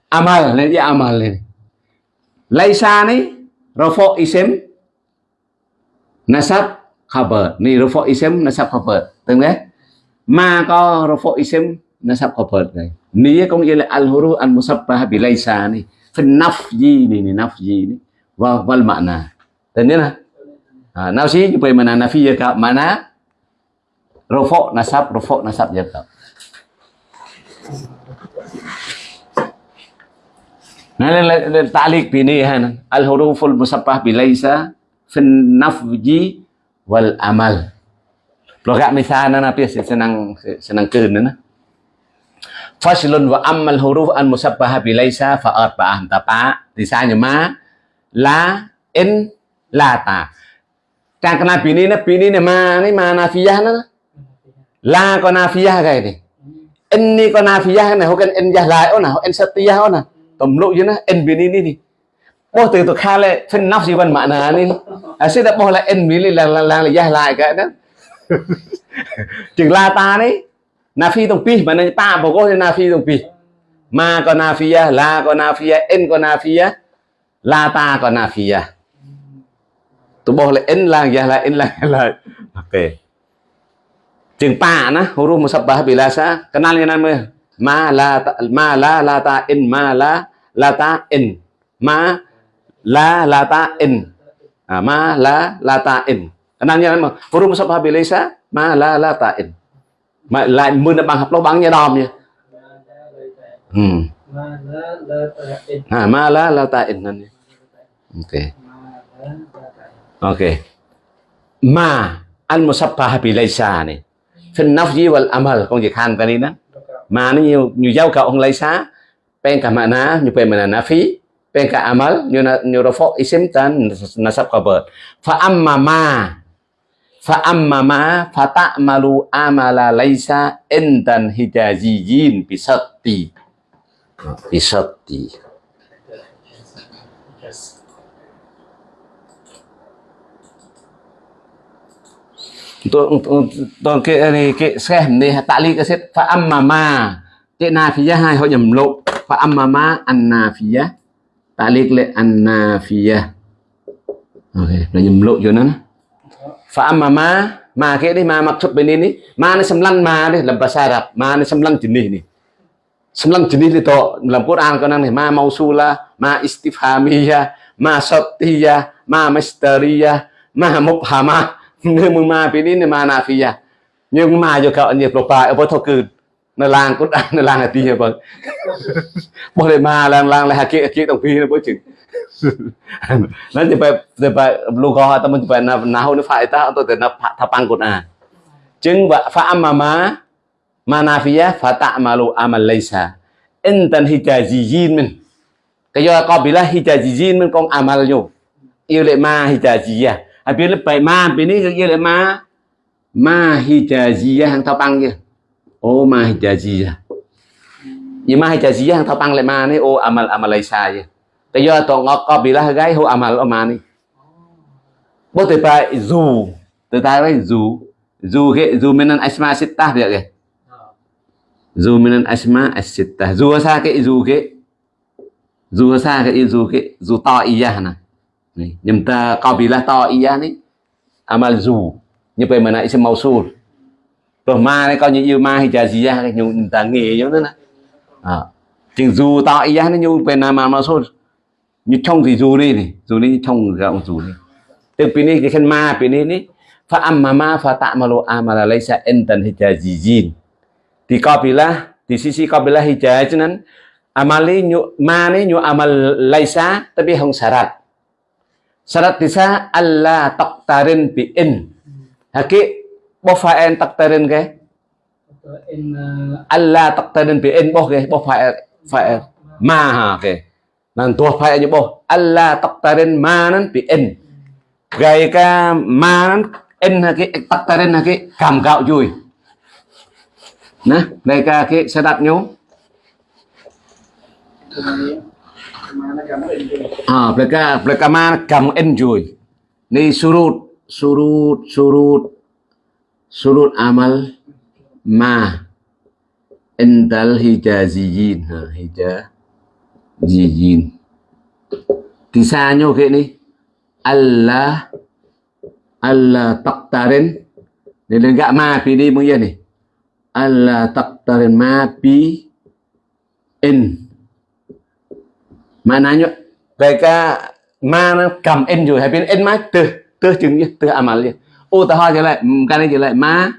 amal nanti amal ini. Laisa ni rafa isim, nasab khabar. Ni rafa isim, nasab khabar. Từng đấy ma có rafa isim, nasab khabar. Này ni có nghĩa là al huruf al musabbah bi laisa ni fi nafyi ni ni nafyi ni. Wa wal makna. Từng đấy na ha, nafsi supaya mana nafi ya ka mana rafa nasab rafa nasab ya ta'liq bini han al huruful musabbah bi laisa fin nafji wal amal. Logat misalnya na pia senang senang keun na. Faslun wa ammal huruf an musabbah bi laisa fa arba'ah tapa misalnya ma la in la ta. Càng kena bini na bini na ma ni ma nafiyah na. La có nafiyah cái này. In ni có nafiyah này, hokan in jah lại ona, in satiyah ona. Tầm lộ như nó en biến đi đi bố từ từ khai lại phân nắp gì văn mạng nà đi à sẽ đã bố lại en biến là là là là dài lại cái đó. Chừng la ta đấy. Na phi tông pi mà nó ta bỏ có na phi tông pi. Ma có na phi à la có na phi à en có na phi à la ta có na phi à tụ bố lại en là dài lại en là lại, ok. Chừng pa na huruf musabbah bilasa kenal yang namanya ma la ta, ma la la ta in ma la la ta in. Ma la la ta in. À, ma la la ta in. Yang nama huruf musabbah bilasa ma la la ta in. Mà lại mưa nó bằng học lâu bằng hmm. Mana la ta'in. à, ma la la ta in นั่น ok. La ok. Ma al musabbah bilasa ni fi nafyi wal amal. Công việc hành cái mà nó nhiều nhiều giao cậu ông lấy xá. Bên cả mana như pen mana phí. Bên cả amal như na như rafo isim tan nasab khabar fa amma ma. Fa amma ma fa ta'malu amala laisa indan hijaziyin bisatti bisatti tôi untuk cái này cái xem này tạ lý cái phá âm mà mà tệ cái phía hai, họ nhầm lộ. Phát âm mà mà ăn an phía tạ lý ăn an phía ok là nhầm lộ cho nó phát âm mà mà ma cái đi, ma thuật bên ini ma nó sembilan ma đi, làm bahasa Arab ma nó sembilan jenis nih sembilan jenis itu dalam Quran con năng này. Ma mausula ma istifhamiyah ma syattiyah ma mistariyah ma mubhamah មួយម៉ាពីនេះម៉ាណាហ្វីយ៉ាយើងម៉ាយកកនេះប្រប៉ាអពថគឺនៅឡាងគុតនៅឡាងអាទីបងបោះលេម៉ាឡាងឡាងលេហាគីគីតងពីបងជឹងนั่นจะไปจะไปลูกเขาแต่มันจะไปนะนะเขาเนี่ยฝ่ายตาตัวแต่นะทับปังกุนอาจึงว่าฟะอัมมามามานาฟิยะฟะตะมาลูอามัลไลซาอินตันฮิจาจีจีนมันก็ย่อก็บิละฮิจาจีจีนมันกองอามัลอยู่อิเลมาฮิจาจียะ À, yêu lệ ma ma. Hijaziyah hàng thao băng kia ô, ma hijaziyah à. nhưng ma hijaziyah hàng thao băng lại ma này, ô, amal amal laysa kia Tại do tổ ngọc có bị là gái, hô amal ở ma này. Bố từ phải dù. Từ ta phải dù. Dù cái dù minan asma sittah được cái dù minan asma as-sittah dù sa cái, dù cái dù sa cái, dù cái dù to iya nè này nhưng ta có bị là to iya này amal dù, như vậy mà lại sẽ mausul rồi. Ma này coi như yêu ma hay chả gì ra cái nhu ta nghề giống đó nè. À chừng dù to ý nó như vậy là mà mausul như trong thì dù đi này, dù đi trong gạo dù đi. Từ bên này cái khen ma bên này này fa amma ma fa ta'malu amala laisa entan hijazijin di kabilah di sisi kabilah hijaz nan amali nyu ma ni nyu amal à laisa tapi không syarat syarat bisa alla taqtarin bi in haki bo fa en taqtarin ke? Atau in uh, alla taqtarin bi in bo ke? Bo fa fa ma ha ke nan tua fa như bo alla taqtarin ma nan bi in gầy ka ma nan in haki taqtarin haki cảm gạo vui nè đây ka cái syarat nyu. Kemana kamu ini? Ah, mereka mereka mana enjoy. Ni surut, surut, surut, surut amal ma ental hijaziyin. Ha, hijaziyin. Tisanya kayak ni. Allah Allah taktarin. Ni enggak ma pi ni mung ya ni. Allah taktarin ma pi in maknanya mereka ma cầm in rồi hay biến in má từ từ chừng như từ amal lại, ô ta hoa trở lại cái này trở lại ma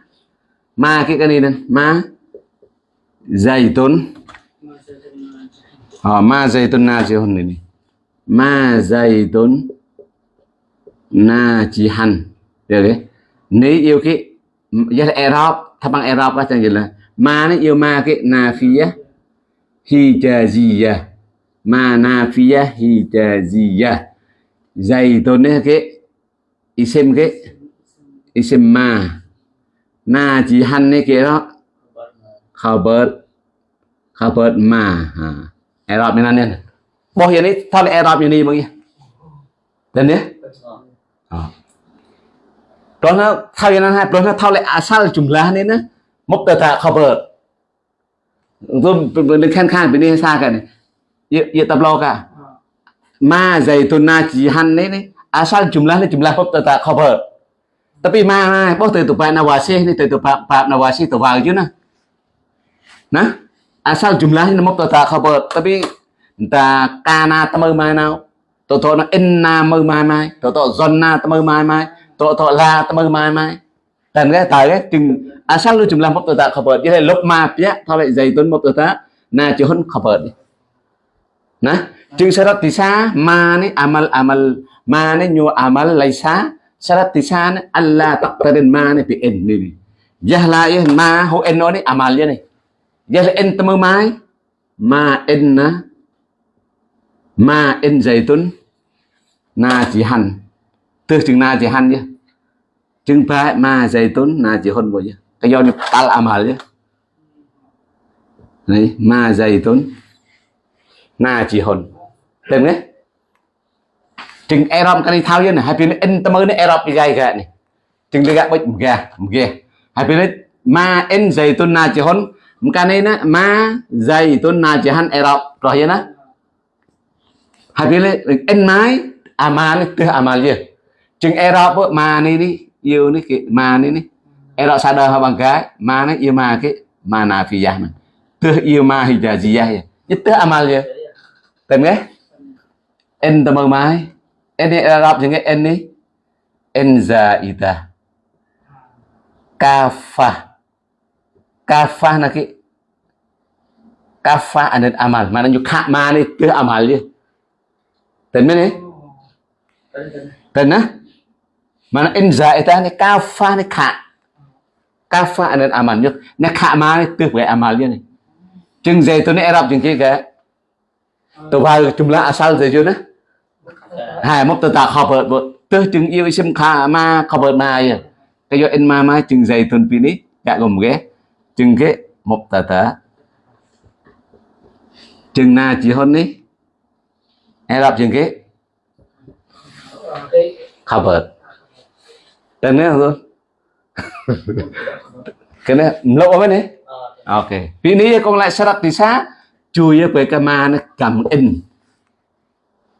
ma cái cái này nè ờ, ma họ Masa dày tốn na zaitun najihun này ma chỉ najihan được đấy nếu yêu cái ừ, giờ là Arab thằng bằng Arab các chẳng gì là ma nó yêu ma cái nafiyah hijaziyah ma nafiyah hijaziyah zaitun ấy cái isim cái isim ma. Najihan ấy cái đó. Khabar khabar ma. Ha Arab ni nanya boh này, ni lại Arab yang ni bang ya dan ya Ah. Đó thao như hai đó thao lại asal jumlah mốc na mubtada khabar tôi mình khan khan bên đây xa cái này ya ya tablo ka ma zaituna jihan đấy ni asal jumlah ni jumlah mubtada khabar tapi ma boh từ tụ nawasih ni từ tụ pa nawasih tu vào chứ à, na nah asal jumlah ni mubtada khabar tapi ta kana ta mơ mai nào. Tổ tổ nó inna mơ mai mai. Tổ tổ zonna ta mơ mai mai. Tổ tổ la ta mơ mai mai. Dan cái tại cái chừng asal lu jumlah mubtada khabar dia lop ma pia thôi lại zaitun mubtada na jihun khabar nah chừng sarat tisa ma ni amal amal, ma ni nyu amal laisa sarat tisa ni alla taqtarin ma ni bi inni jahla ya ma ho enno ni amal ya ni jahla en ta mai. Ma enna ma en zaitun na chỉ hành. Từ chừng na chỉ hành nhé chừng ba ma zaitun na chỉ hôn bộ nhé cái do như tal amal nhé này, ma zaitun na chỉ hôn tìm đấy chừng Arab cái này thao như này hai bên in tâm ơn Arab đi gai gà này. Chừng đi gạ bích gà gà. Hai bên ma in zaitun na chỉ hôn cái này nè ma zaitun na chỉ hành Arab rồi vậy nè hai bên in mái amal itu amal gì, chừng Arab á, ma này đi yêu này cái ma ni ni Arab sadar ha bằng cái ma này yêu ma cái ma nafiyah man tu yêu ma hijaziyah nhất itu amal je tìm nghe in tầm mai in ni Arab chừng cái in ni in zaidah kafa kafa na cái kafa ada amal. Mana nyu kha ma ni tu amal je tên mấy nè Tadi tadi. Tình á Mana in zaita ni kafa ni kha. Kafa anan amal. Nhất Ni khả ma ni tuyệt về amal nhất này. Chừng dây tôi ni Arab chừng kia tôi vai chung lạ sao thế chưa nữa hai mốc tờ tạ khọp hợp tôi chừng yêu xem khả ma khọp hợp mai cái do em ma ma chừng dày tuần pin ít cả gồm ghé chừng ghé một tờ tờ. Chừng na chỉ hơn đi. Em đọc chừng ghé khọp hợp tên nữa luôn cái này lâu quá này. Ok. Pin đi, con lại sao đặt thì xa chui với cái ma nó cầm in.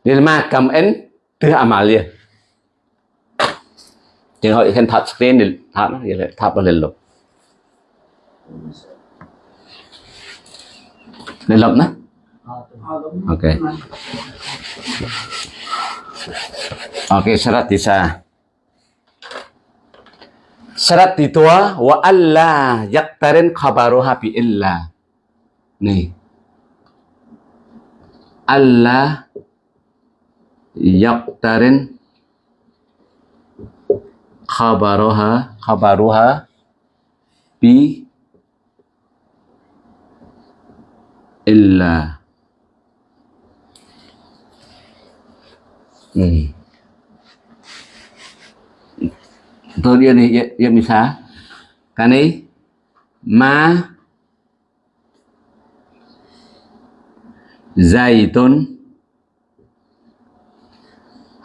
Nên ma cầm in từ mà liền Chừng họ khen thật screen thì thật nó vậy là thật nó lên lục. Lên lục nữa. ok ok syarat tisa. syarat di tua, wa alla yaktarin khabaruha bi illa nih alla yaktarin khabaruha khabaruha bi illa hmm. Tôi dia ni ya, ya misal kani ma zaitun.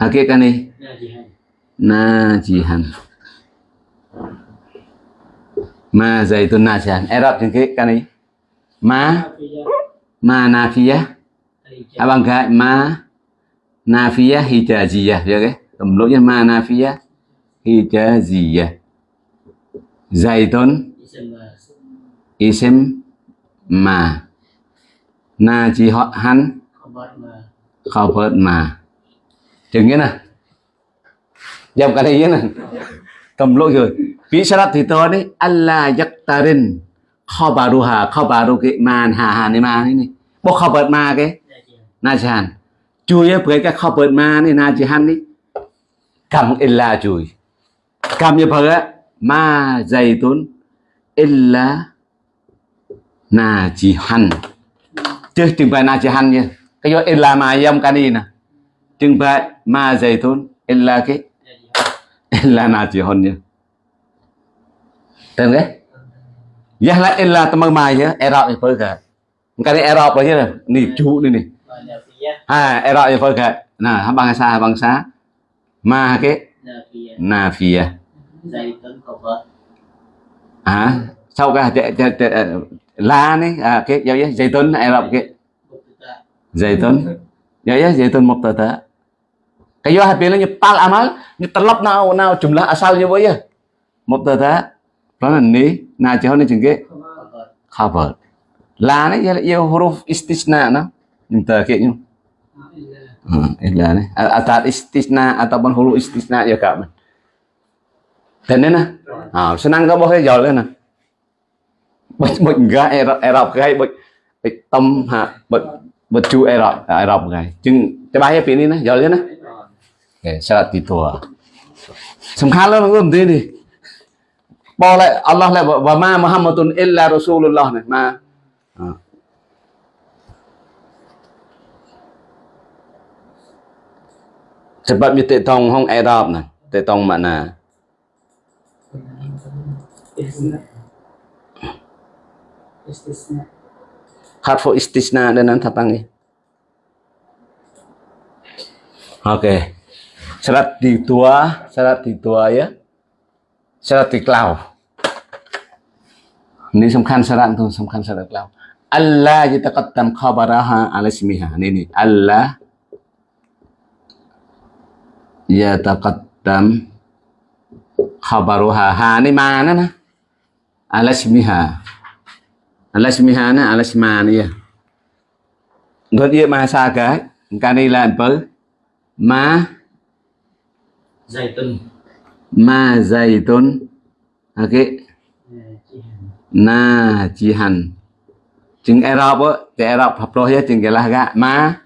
Hakik kani Najihan. najihan ma zaitun najihan. Arab jengke kani ma? Nafiyah. ma nafiyah. Al-ijab. abang gak ma nafiyah hijaziyah. Ya ke temluknya ma nafiyah hijaziyah. Zaitun? Isam lah. isim ma Na najihan Khabar ma. khabar ma chừng nghĩa nè dòng cái này như nè cầm lỗi rồi. Vị sao thì tôi đấy Allah yaktarin. Khabaruha khabaru cái man hà hà này ma này Bố bộ khabar ma cái? Najihan. hắn chui á với cái khabar ma này, na jihhan đi. Cầm illa chui. Cầm như phở á, ma zaitun illa najihan chứ chừng phải najihan nha cái do illa ma yam cái đi nè. Chừng phải ma zaitun illa cái. Najihan. illa najihun nha tên cái. Ya là illa teman mai ya Arab ni phơi cả cái này Arab rồi chứ nè chú Ma nafiyah. à Arab ni phơi cả nè bangsa bangsa ma cái. Nafiyah. nafiyah Zaitun khabar. à sau cái لا à, cái dấu giấy zaitun Ai Rập cái zaitun dấu giấy zaitun một tờ tờ cái dấu hạt biến là như pal amal như talab nào nào jumlah asal như vậy một tờ tờ đó là ní nào chỉ hơn là chừng cái khabar là này giờ yêu huruf istisna nó nhưng tờ kia nhưng illa này atat istisna ataupun huruf istisna ya kak dan ini nah senang kau boleh jual nè bệnh bệnh gai ai rọc gai bệnh bệnh tâm hạ bệnh bệnh chu ai rọc ai rọc gai chừng cho bài hết pin nè giờ lên nè. Để sao tì tua sầm khát lắm, không thế đi. Bỏ lại Allah lại và ma Muhammadun illa Rasulullah này, ma. Sebab dia tong này Arab nah mà nè Istisna. Harfu istisna dan tapangi. Oke. Okay. Serat di tua, serat di tua ya. serat di klau. Ini semkan serat itu, semkan serat klau. Allah yitaqaddam khabaraha ala simiha. Ini ini. Allah ya khabaruha. Ha ini mana nah? Ala simiha Ala ismiha na ala isma ni ya. Ngod dia masa cái. Cái này là apa? Ma Zaitun. ma zaitun okay Najihan. najihan chừng Arab á thì Arab học rồi á chừng cái là gạ ma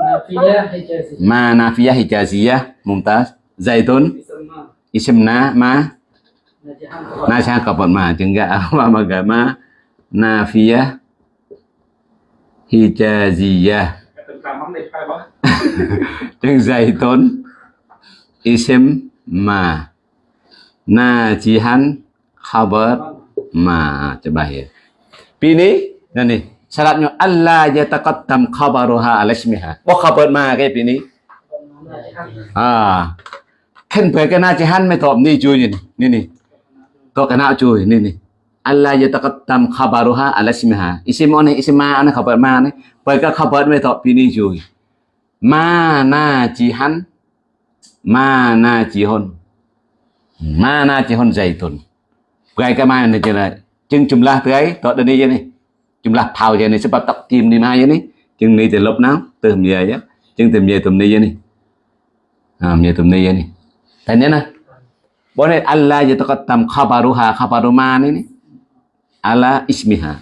Nafiyah hijaziyah. ma nafiyah hijaziyah mumtaz zaitun Ism ma. isim na ma Najihan khabar. na cha kapan ma chừng gạ ma ma gạ ma nafiyah. Hijaziyah. Chừng zaitun isim ma. Najihan. Khabar ma. Coba ya Pini. Nah ni syaratnya Allah yataqaddam khabaruha ala ismiha? Bo khabar ma cái pini? À. Khen về cái najihan mới tọp ni chui ni ni ni to cái nào chui? Ni ni Allah yataqaddam khabaruha ala ismiha isim on isim ma on khabar ma ni về cái khabar mới tọp pini chui ma najihan ma najihun ma najihun zaitun. Gaya cái mai này là chừng jumlah tới đó đây như này jumlah thao vậy này sẽ bắt tập tìm đi mai vậy này chừng này thì lúc nào từ về á chừng tìm về tụm đi vậy này à về tụm đi vậy này thấy nhớ nè boleh Allah yataqaddam khabaruha, khabaru ma ni ni ala ismiha.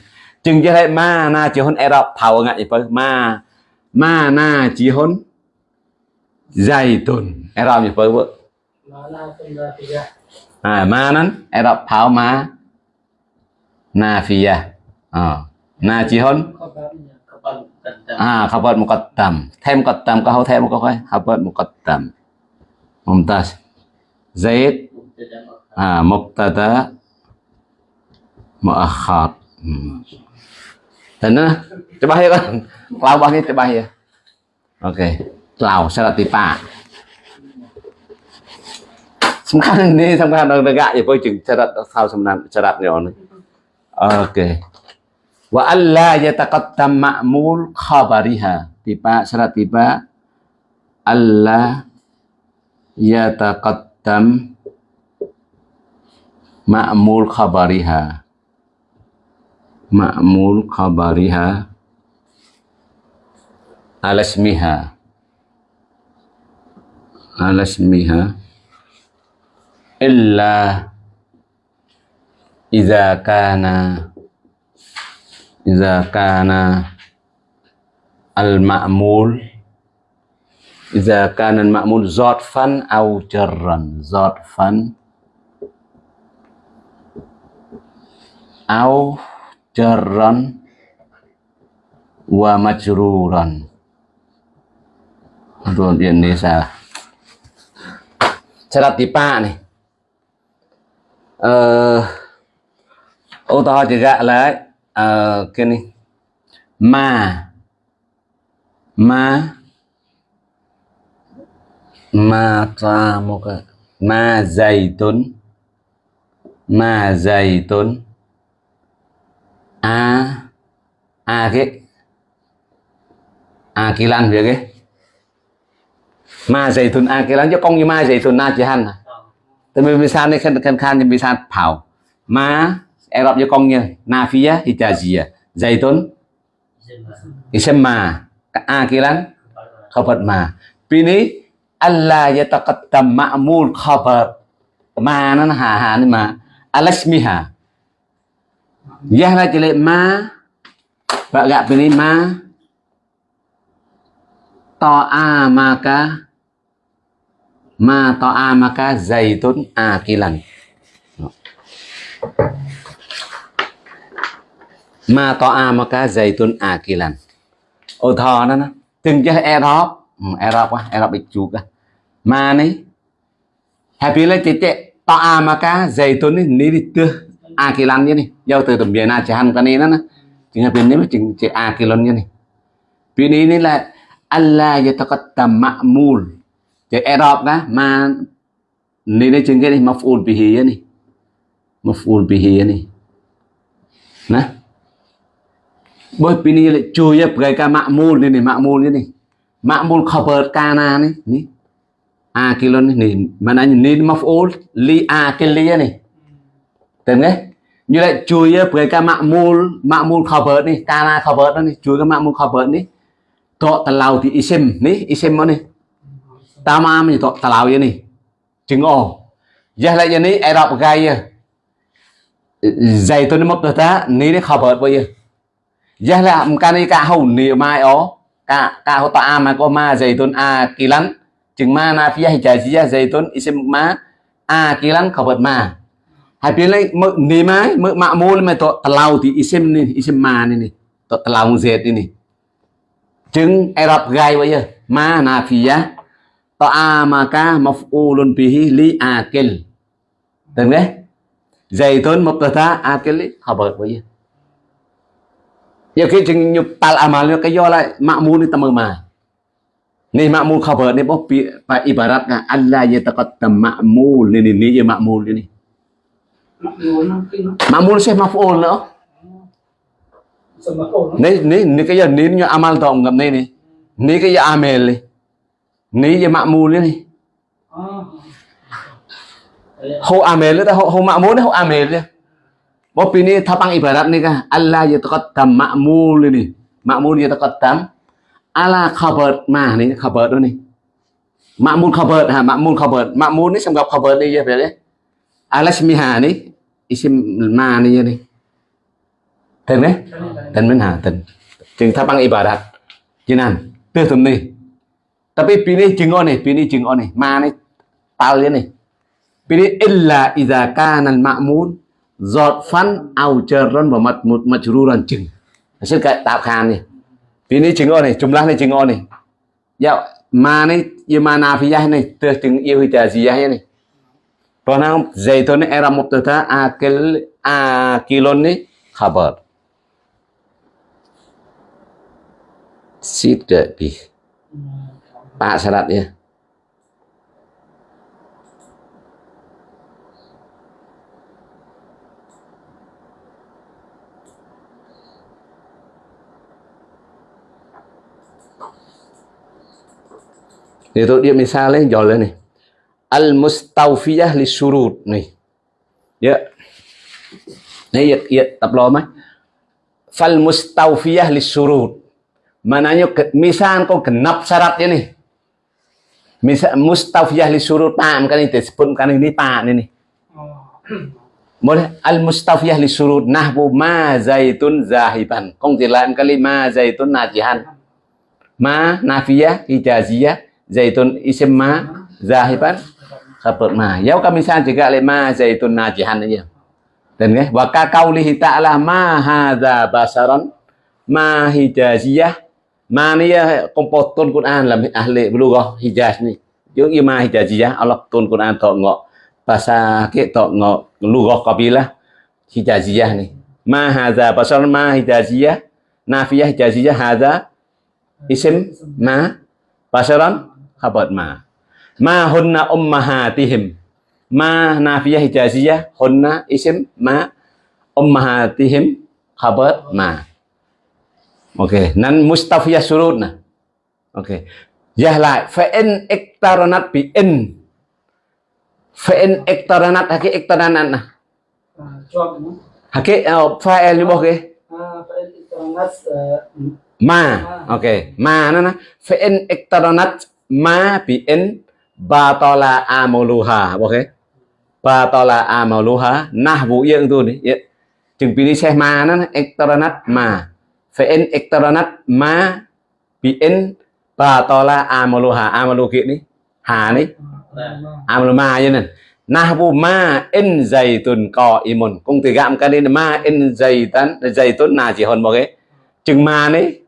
Chừng cho thấy ma na chỉ hôn erop thảo ngại phải ma ma na chỉ hôn dày tồn erop như phải vợ à ma nắn. Erop thảo, ma, na fiya à na chỉ hôn. À khabar muqaddam thêm muqaddam có hậu thêm có khoai khabar muqaddam mumtaz. Zaid. À mubtada Ma'akhat. Tenang, hmm. eh, coba ya kan? Kelawah ini coba ya. Oke, kelaw, serat tipa. semangat ini, semangat orang gak, ya, boleh jeng Cerat. kau semenan syaratnya ini. Oke. Wa alla yataqaddam ma'mul khabariha. Tipa, syarat tipa. Alla yataqaddam ma'mul khabariha ma'mul khabariha alasmiha. Alasmiha. Illa idza kana idza kana al ma'mul izakana al ma'mul zadfan au jarran zadfan au jarran wa majruran. Rồi điền đi sao sẽ đặt tí ba này ờ ô tô chỉ gạ là ờ cái này mà mà mà ta một cái mà dày tuấn mà dày tuấn a age akilan việc ấy ma dày thun akilan cho con như ma dày thun na chỉ han à? này vâng. tại vì vì sao này khăn khăn khăn vì sao thảo ma Arab cho con như na phía hijazia dày thun isem ma. Akilan khabar ma. Pini Allah yataqaddam ma'mul khabar. Ma nan ha ha ni ma. Alasmiha. Yahla chile ma. Và gặp bên ma. To a ma ca. Ma to a ma ca dày tốn a kỳ lần Ma to a ma ca dày tốn a kỳ lần Ô thò đó nè. Từng chứ e đó E đó quá, e đó bị chuột đó Ma này. Happy là chế chế To a ma ca dày tốn ní đi tưa akilan như này giao từ tầm na chỉ hành cái này đó nè chừng happy nếu mà chừng chị akilan như này vì này này là Allah yataqattam ma'mul Jadi Arab kan ma ni ni chừng cái này maf'ul bihi ya ni. Maf'ul bihi ya ni. Nah. Boy pini le cuy ya pakai ka ma'mul ni ni ma'mul ni ni. Ma'mul khabar kana ni ni. Akilun ni ni mana ni maf'ul li akil ya ni. Tên nghe. như lại chui ờ, với cái mạng môn mạng môn cover đi cara cover đó đi chui cái mạng môn cover đi tọ tà lau thì isem ní isem nó đi ta ma mình tọ tà lau vậy nè chứng ồ giờ lại giờ này, ai đọc gì, ờ, dạy tôi nó mất ta ní đấy cover bây giờ. Giờ là một cái này cả hầu nì mai ó. Cả cả hậu ta mà có ma dạy tôi a kỳ lắm chừng ma na phía hay chạy chỉ dạy tôi isem ma a kỳ lắm cover ma hai pin lấy mỡ nì mai mỡ mạ mô lên mày tọt tàu thì isem nì ma mà nì. Nì tọt tàu dệt nì nì. Chứng erap gai vậy giờ ma na phi á. Ta a ma ca maf'ulun bihi li akil từng đấy? Dày tốn một tờ ta akil họ bật vậy giờ giờ khi chừng nhục tal amal cái do lại mạ mô lên tâm mà. Nih makmul khabar ni bopi pa ibarat Allah yataqaddam ma'mul. Ni mạ ni ma'mul ni. Ma'mul syekh maf'ul nữa. Ni ni ni cái giờ ni như amal tổng gặp ni ni. Ni cái giờ amel ni. Ni giờ ma'mul ni. Hô amel ta hô hô ma'mul hô amel ya. Bop ini tapang ibarat ni kah? Allah yataqaddam ma'mul ni. Ma'mul yataqaddam ala khabar ma ni khabar tu ni. Ma'mul khabar ha ma'mul khabar. Ma'mul ni sembab khabar ni ya berarti. Alasmiha ni isim ma ni ni tên đấy? Tên mình hà tên. Chừng tháp ibarat, ibadat. Jinan tu tum ni tapi pilih chừng on ni pilih chừng on ni ma ni tal ni pilih illa idza kana al ma'mun fan au jarran wa matmut majruran chừng. Sẽ cái tap khan ni pilih chừng on ni jumlah ni chừng on ni ya ma ni ya ma nafiyah ni tu chừng yêu hijaziyah ni Pernah zaitun ni era mubtada akil akilun ni khabar. Tidak di Pak syaratnya itu dia misalnya jalan nih al mustawfiyah li surut nih ya nih ya, ya tập lo mấy fal mustawfiyah li surut Mananya misal kau genap syaratnya nih. Misal mustafiyah li surut tam kan itu sebutkan ini tam ini. Boleh al mustafiyah li surut nahbu ma zaitun zahiban. Kong tilaan kali ma zaitun najihan. Ma nafiyah ijaziyah zaitun isim ma zahiban khabar ma. Yau kami misal juga le ma zaitun najihan aja. Dan ya, wa ka qaulihi ta'ala ma hadza basaran ma hijaziyah Ma ni kompo tôn Quran là ahli bulughah Hijaz ni. Yung ima Hijaziyah Allah tôn Quran tok ngok bahasa ke tok ngok lughah kabilah Hijaziyah ni. Ma hadza basar ma Hijaziyah nafiyah Hijaziyah hadza isim ma basaran khabar ma. Ma hunna ummahatihim. Ma nafiyah Hijaziyah hunna isim ma ummahatihim khabar ma. Ok, nan mustafiyah surut nè. Ok. Giải lại fa'in iktaranat bi in. Fa'in iktaranat haki iktaranat nè. Haki fa'il như bao kì? Ma. Ok. Ma nó nè. Fa'in iktaranat ma bi in batola amoluha Ok. Batala amuluha. vụ yang tu ni. Chừng pini xe ma nó iktaranat ma. Fa'in iktaranat ma bi'in batola amoluha amolu kia ni hà ni amolu ma như này vụ ma en dày tuần cò imun cung từ gạm cái đi ma in dày tuần nào chỉ hơn một cái chừng ma này,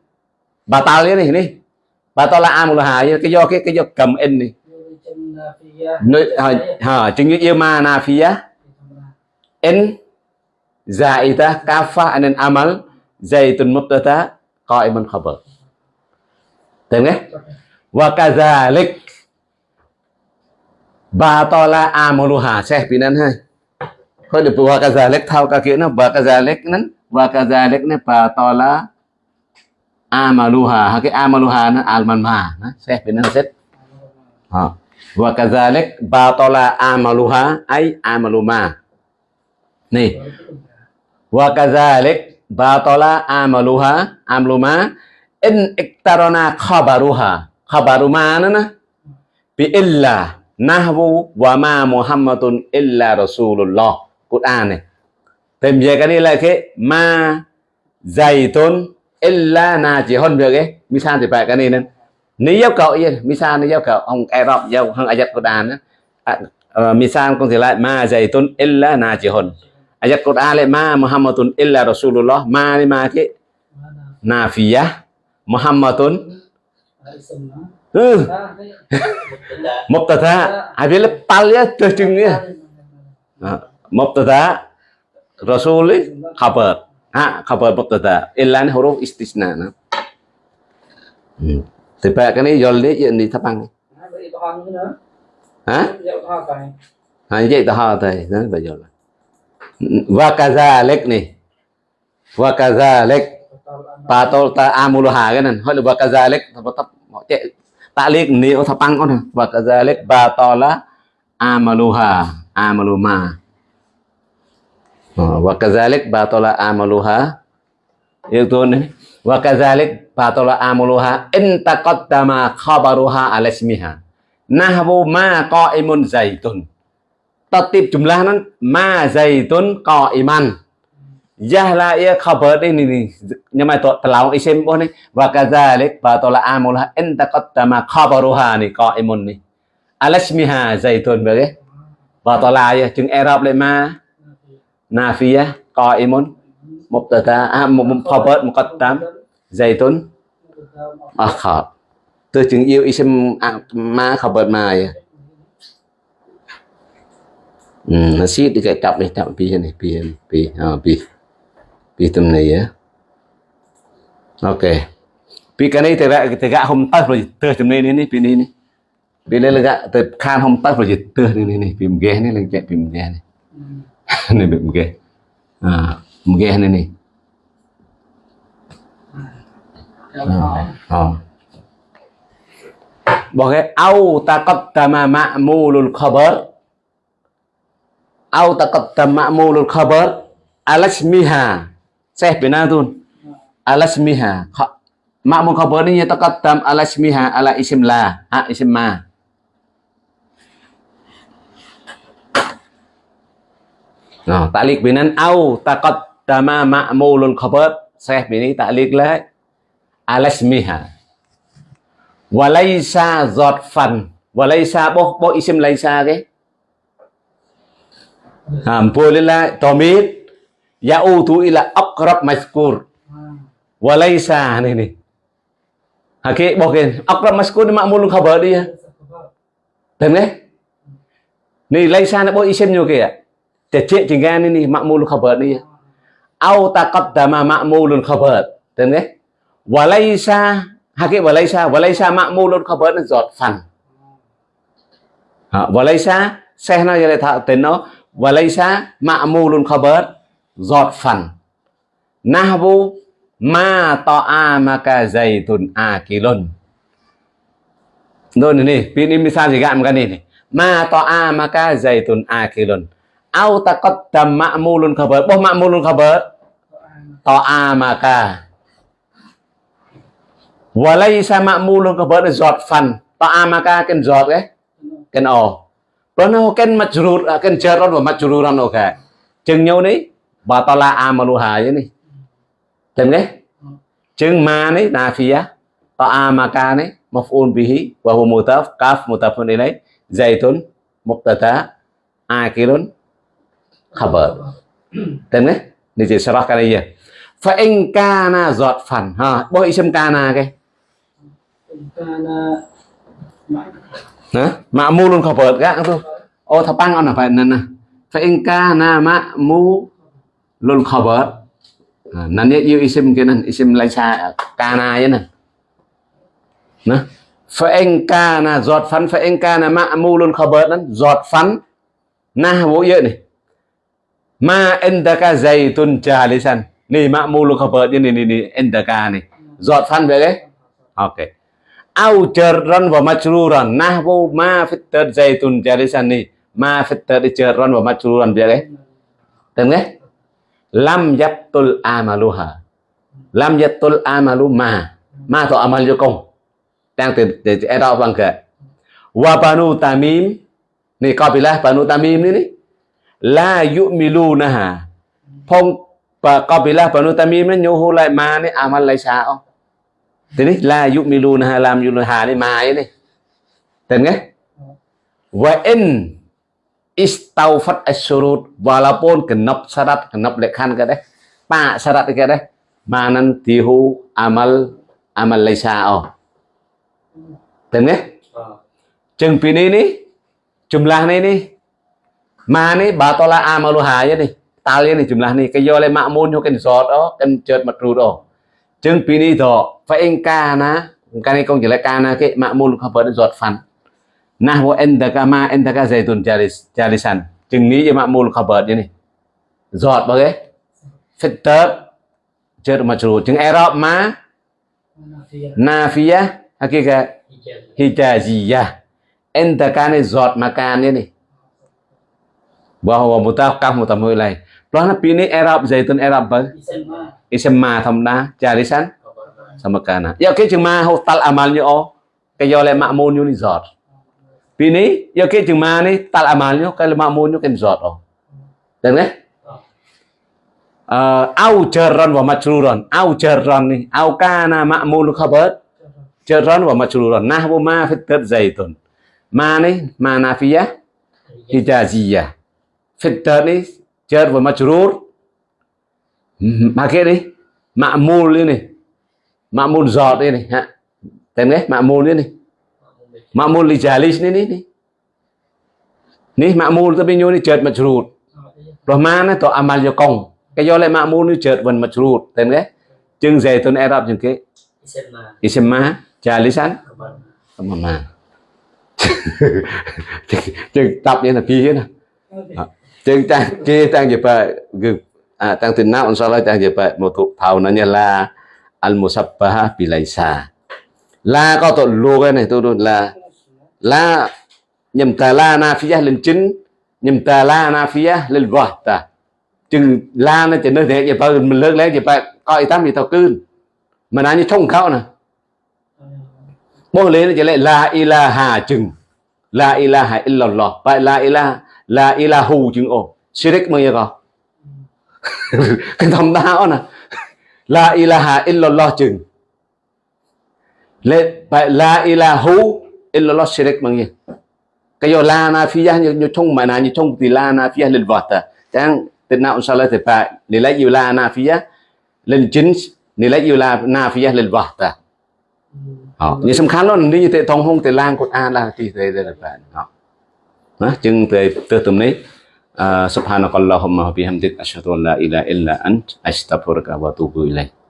bà tao lấy này này bà tao là amoluha cái do cái cái do cầm en này. À, ha chứng như yêu ma na phía in zaita kafa anan amal zaitun mubtada qaiman khabar. Tem nghe wa kadzalik batala amaluha. Sẽ pinan hai. Hơi được wa kadzalik thao ka kia nó wa kadzalik nan wa kadzalik ne batala amaluha. Ha, cái amaluha nó alman ma. Nó sẽ pinan set ha wa kadzalik batala amaluha, ay amaluma nih wa kadzalik batala amaluha amluma in iktarona khabaruha. Khabaruma nana bi illa nahwu wa ma muhammadun illa rasulullah. Quran này Thêm về cái này là cái ma zaitun illa na chỉ hơn được cái misal thì phải cái này nên nếu yêu cầu yên misa nếu yêu cầu, ông e Arab giàu hằng ayat Quran á. À, ờ, Misal con thì lại? Ma zaitun illa na chỉ hồn ayat Quran lại ma Muhammadun illa Rasulullah. Ma ni ma ke nafiyah Muhammadun. Ừ. mubtada. Habis lepal ya tờ mubtada. Rasul khabar. Ha khabar mubtada. Illa huruf istisna nah. hmm. Cái này dồn đấy chuyện đi thắp ăn hả? Hả vậy ta ho thầy. Đó bây giờ là. Wa kadzalik nih wa kadzalik patol ta amuluha này. Hỏi là wa kadzalik tập cek taklik ni o thapang con wa kadzalik batola amaluha amaluma. Ờ, wa kadzalik batola amaluha tôi này. Wa kadzalik batola amaluha in taqaddama khabaruha ala ismiha nahwu ma qaimun zaitun tatib jumlah nan ma zaitun qa'iman Yahla ia khabar ini ni nyamai to telau isim boh ni wa kadzalik batala amulha in taqaddama khabaruha ni qa'imun ni alasmiha zaitun bagi batala ya chừng i'rab lại ma nafiyah qa'imun mubtada ah khabar muqaddam zaitun akhar từ chừng yêu isim ma khabar ma ya Hmm, nasi dekat tap ni tap pi này pi pi à pi pi tâm này á ok pi cái này thì gạ thì gạ hôm tắt rồi từ chấm này này pi này này pi này là gạ từ khan hôm tắt rồi từ này này này phim ghé này là chạy phim ghé này này phim ghé à mgehenini ờ. bỏ cái au ta cập tama mạ mù lul khabar. Au ta cập tama mù lul khabar. Alas miha. Bên nào tun alas miha. Mạ mù khabar này ta cập tam alas miha. Ala isim la. Ha isim ma. Ờ, ta lặp bên talik binan ta takot taqaddama ma'mulul khabar Syekh bini ta'liq la alasmiha walaysa zotfan. Walaysa bo bo isim laysa ke? Hampur lillah tomit. Ya'udu ila aqrab mazkur. Walaysa ni ni. Bo bokin aqrab mazkur ni makmul khabar dia Tem ke Ni laysa na bo isim nyo kaya Cecik jinggan ni makmul khabar dia Au taqaddama ma'mulun khabar Tem ke Walaysa Haki walaysa walaysa ma'mulun khabar là giọt phần Walaysa Xe nó lại thạo tên nó. Walaysa ma'mulun khabar giọt phần nahwu ma ta'amaka zaitun akilun. Nun ini, ini misal cái này này. Ma ta'amaka zaitun akilun. Au taqaddam ma'mulun khabar. Boh ma'mulun khabar. Ta'amaka. Walaysa ma'mulun khabar giọt phần. Ta'amaka ken giọt cái. ken o. Nó ken majrur, ken jarron wa majruran ok. Jeung nhau ni batala amaluha ye ni Tem ge. Jeung ma ni nafiyah, ta'amaka ni maf'ul bihi wa huwa mutaf kaf mutafun ilai zaitun muqtada akilun khabar. Tem ke? Ni chỉ sarah cái này Fa in kana giọt phản ha, bo ism kana ke? Kana mu luôn khabar ka tu. Oh phải on nè. nana. Fa in kana ma'mu luôn khabar nè nanti yêu isim kia nan isim laisa kana ya nan nè. fa in kana giọt phắn fa in kana luôn khabar nan giọt phản na bố vậy này ma indaka zaitun jalisan ni ma'mulun khabar ini ni ni indaka ni. Giọt phắn về đấy ok. Au jarran wa majruran nahwu ma fitar zaitun jalisan ni. Ma fitar jarran wa majruran về đấy lam yattul amaluha. Lam yattul amalu ma. Ma to amal công đang từ từ e kệ wa banu tamim. Ni qabilah banu tamim ni ni la yu'milunaha ផងបើកបិលាបនុតាមីមិនញូហូឡៃម៉ានេះអាម៉ាល់ឡៃឆាអោទីនេះឡាយុមីលូណាឡាមយុលហានេះម៉ាយនេះតែងេះវ៉ាអិនអ៊ីស្តោហ្វាត់អស៊ូរូតវ៉ាឡាពូនកណប់សារ៉ាត់កណប់លក្ខណ្ឌក៏ដែរប៉ាសារ៉ាត់ក៏ដែរម៉ានាន់ទីហូអាម៉ាល់អាម៉ាល់ឡៃឆាអោតែងេះចឹងពីនេះនេះចម្លាស់នេះនេះ rùa đó chừng pi ni đó phải anh ca na. Cái này công chỉ là ca na cái mạng môn không phải giọt phản nahwu indaka ma indaka zaitun jalis jalisan chừng ní cho ma'mul khabar như này. Giọt bao cái fitab chết mà chủ chừng arab ma nafiyah hakika hijaziyah indaka này giọt makan này bahwa mutakaf mutamulai lain Pelana pilih Arab zaitun Arab ba? Isem thamna jarisan sama kana. Ya ke chừng ma hô amalnya o ke yo le ma'mun như ni giọt. Vì ní, giờ cái chừng mà tal amalnya ke le là ma'mun nhó, cái giọt ồ. Được au jarran wa majruran. Au jarran ni, au kana ma'mul khabar. Jarran wa majruran. Nahwu ma fi zaitun. Ma ni, ma nafiyah, hijaziyah. Fi tad ni, jar wa majrur. Pakai ni, ma'mul ini. Ma'mul zat ini. Ha. Tengok eh, ma'mul ini. Ma'mul li jalis ni ni ni. Ni ma'mul tapi nyo ni jar majrur. Rồi ma nó to amal cho công. Cái do lại mạ môn nó chợt mặt rụt. Tên cái. Chừng dày tuần Arab chừng cái. Isma. Kabar. Mà mà. Chừng tập như là phi hết nè. Chừng tăng kia tăng gì bà gực. À tăng tình nào inshallah tăng gì bà một tụ thảo nó như là al musabbaha bilaisa. La có tội lô cái này, tôi đồn là la nhầm ta la nafiyah lên chính, nhầm ta la nafiyah lên vọt ta chừng la nó chỉ nơi thế vậy bà mình lớn lên vậy bà coi tám gì tao cưng mà nói như thông khảo nè mỗi lên nó chỉ lại la ilaha chừng la ilaha illallah vậy la ilaha la ilahu chứng ổ. Shirik mới có. Cái thầm đáo nè. La ilaha illallah chừng. Lệ bài la ilahu illallah shirik mang gì? Cái giờ la na phía như như trong mà na như trong thì la na phi ya lên vọt ta, chẳng tên nào sao lại thì phải để lấy yêu la na phi ya lên chính để lấy yêu la na phi ya lên vọt ta, họ như xem khán luôn đi như thế thông không thì lang cột an là thì thế là phải. Họ ណាអញ្ចឹងទៅទើសទំនេះអឺ سبحانك اللهم وبحمدك اشهد ان لا اله الا انت استغفرك واتوب اليك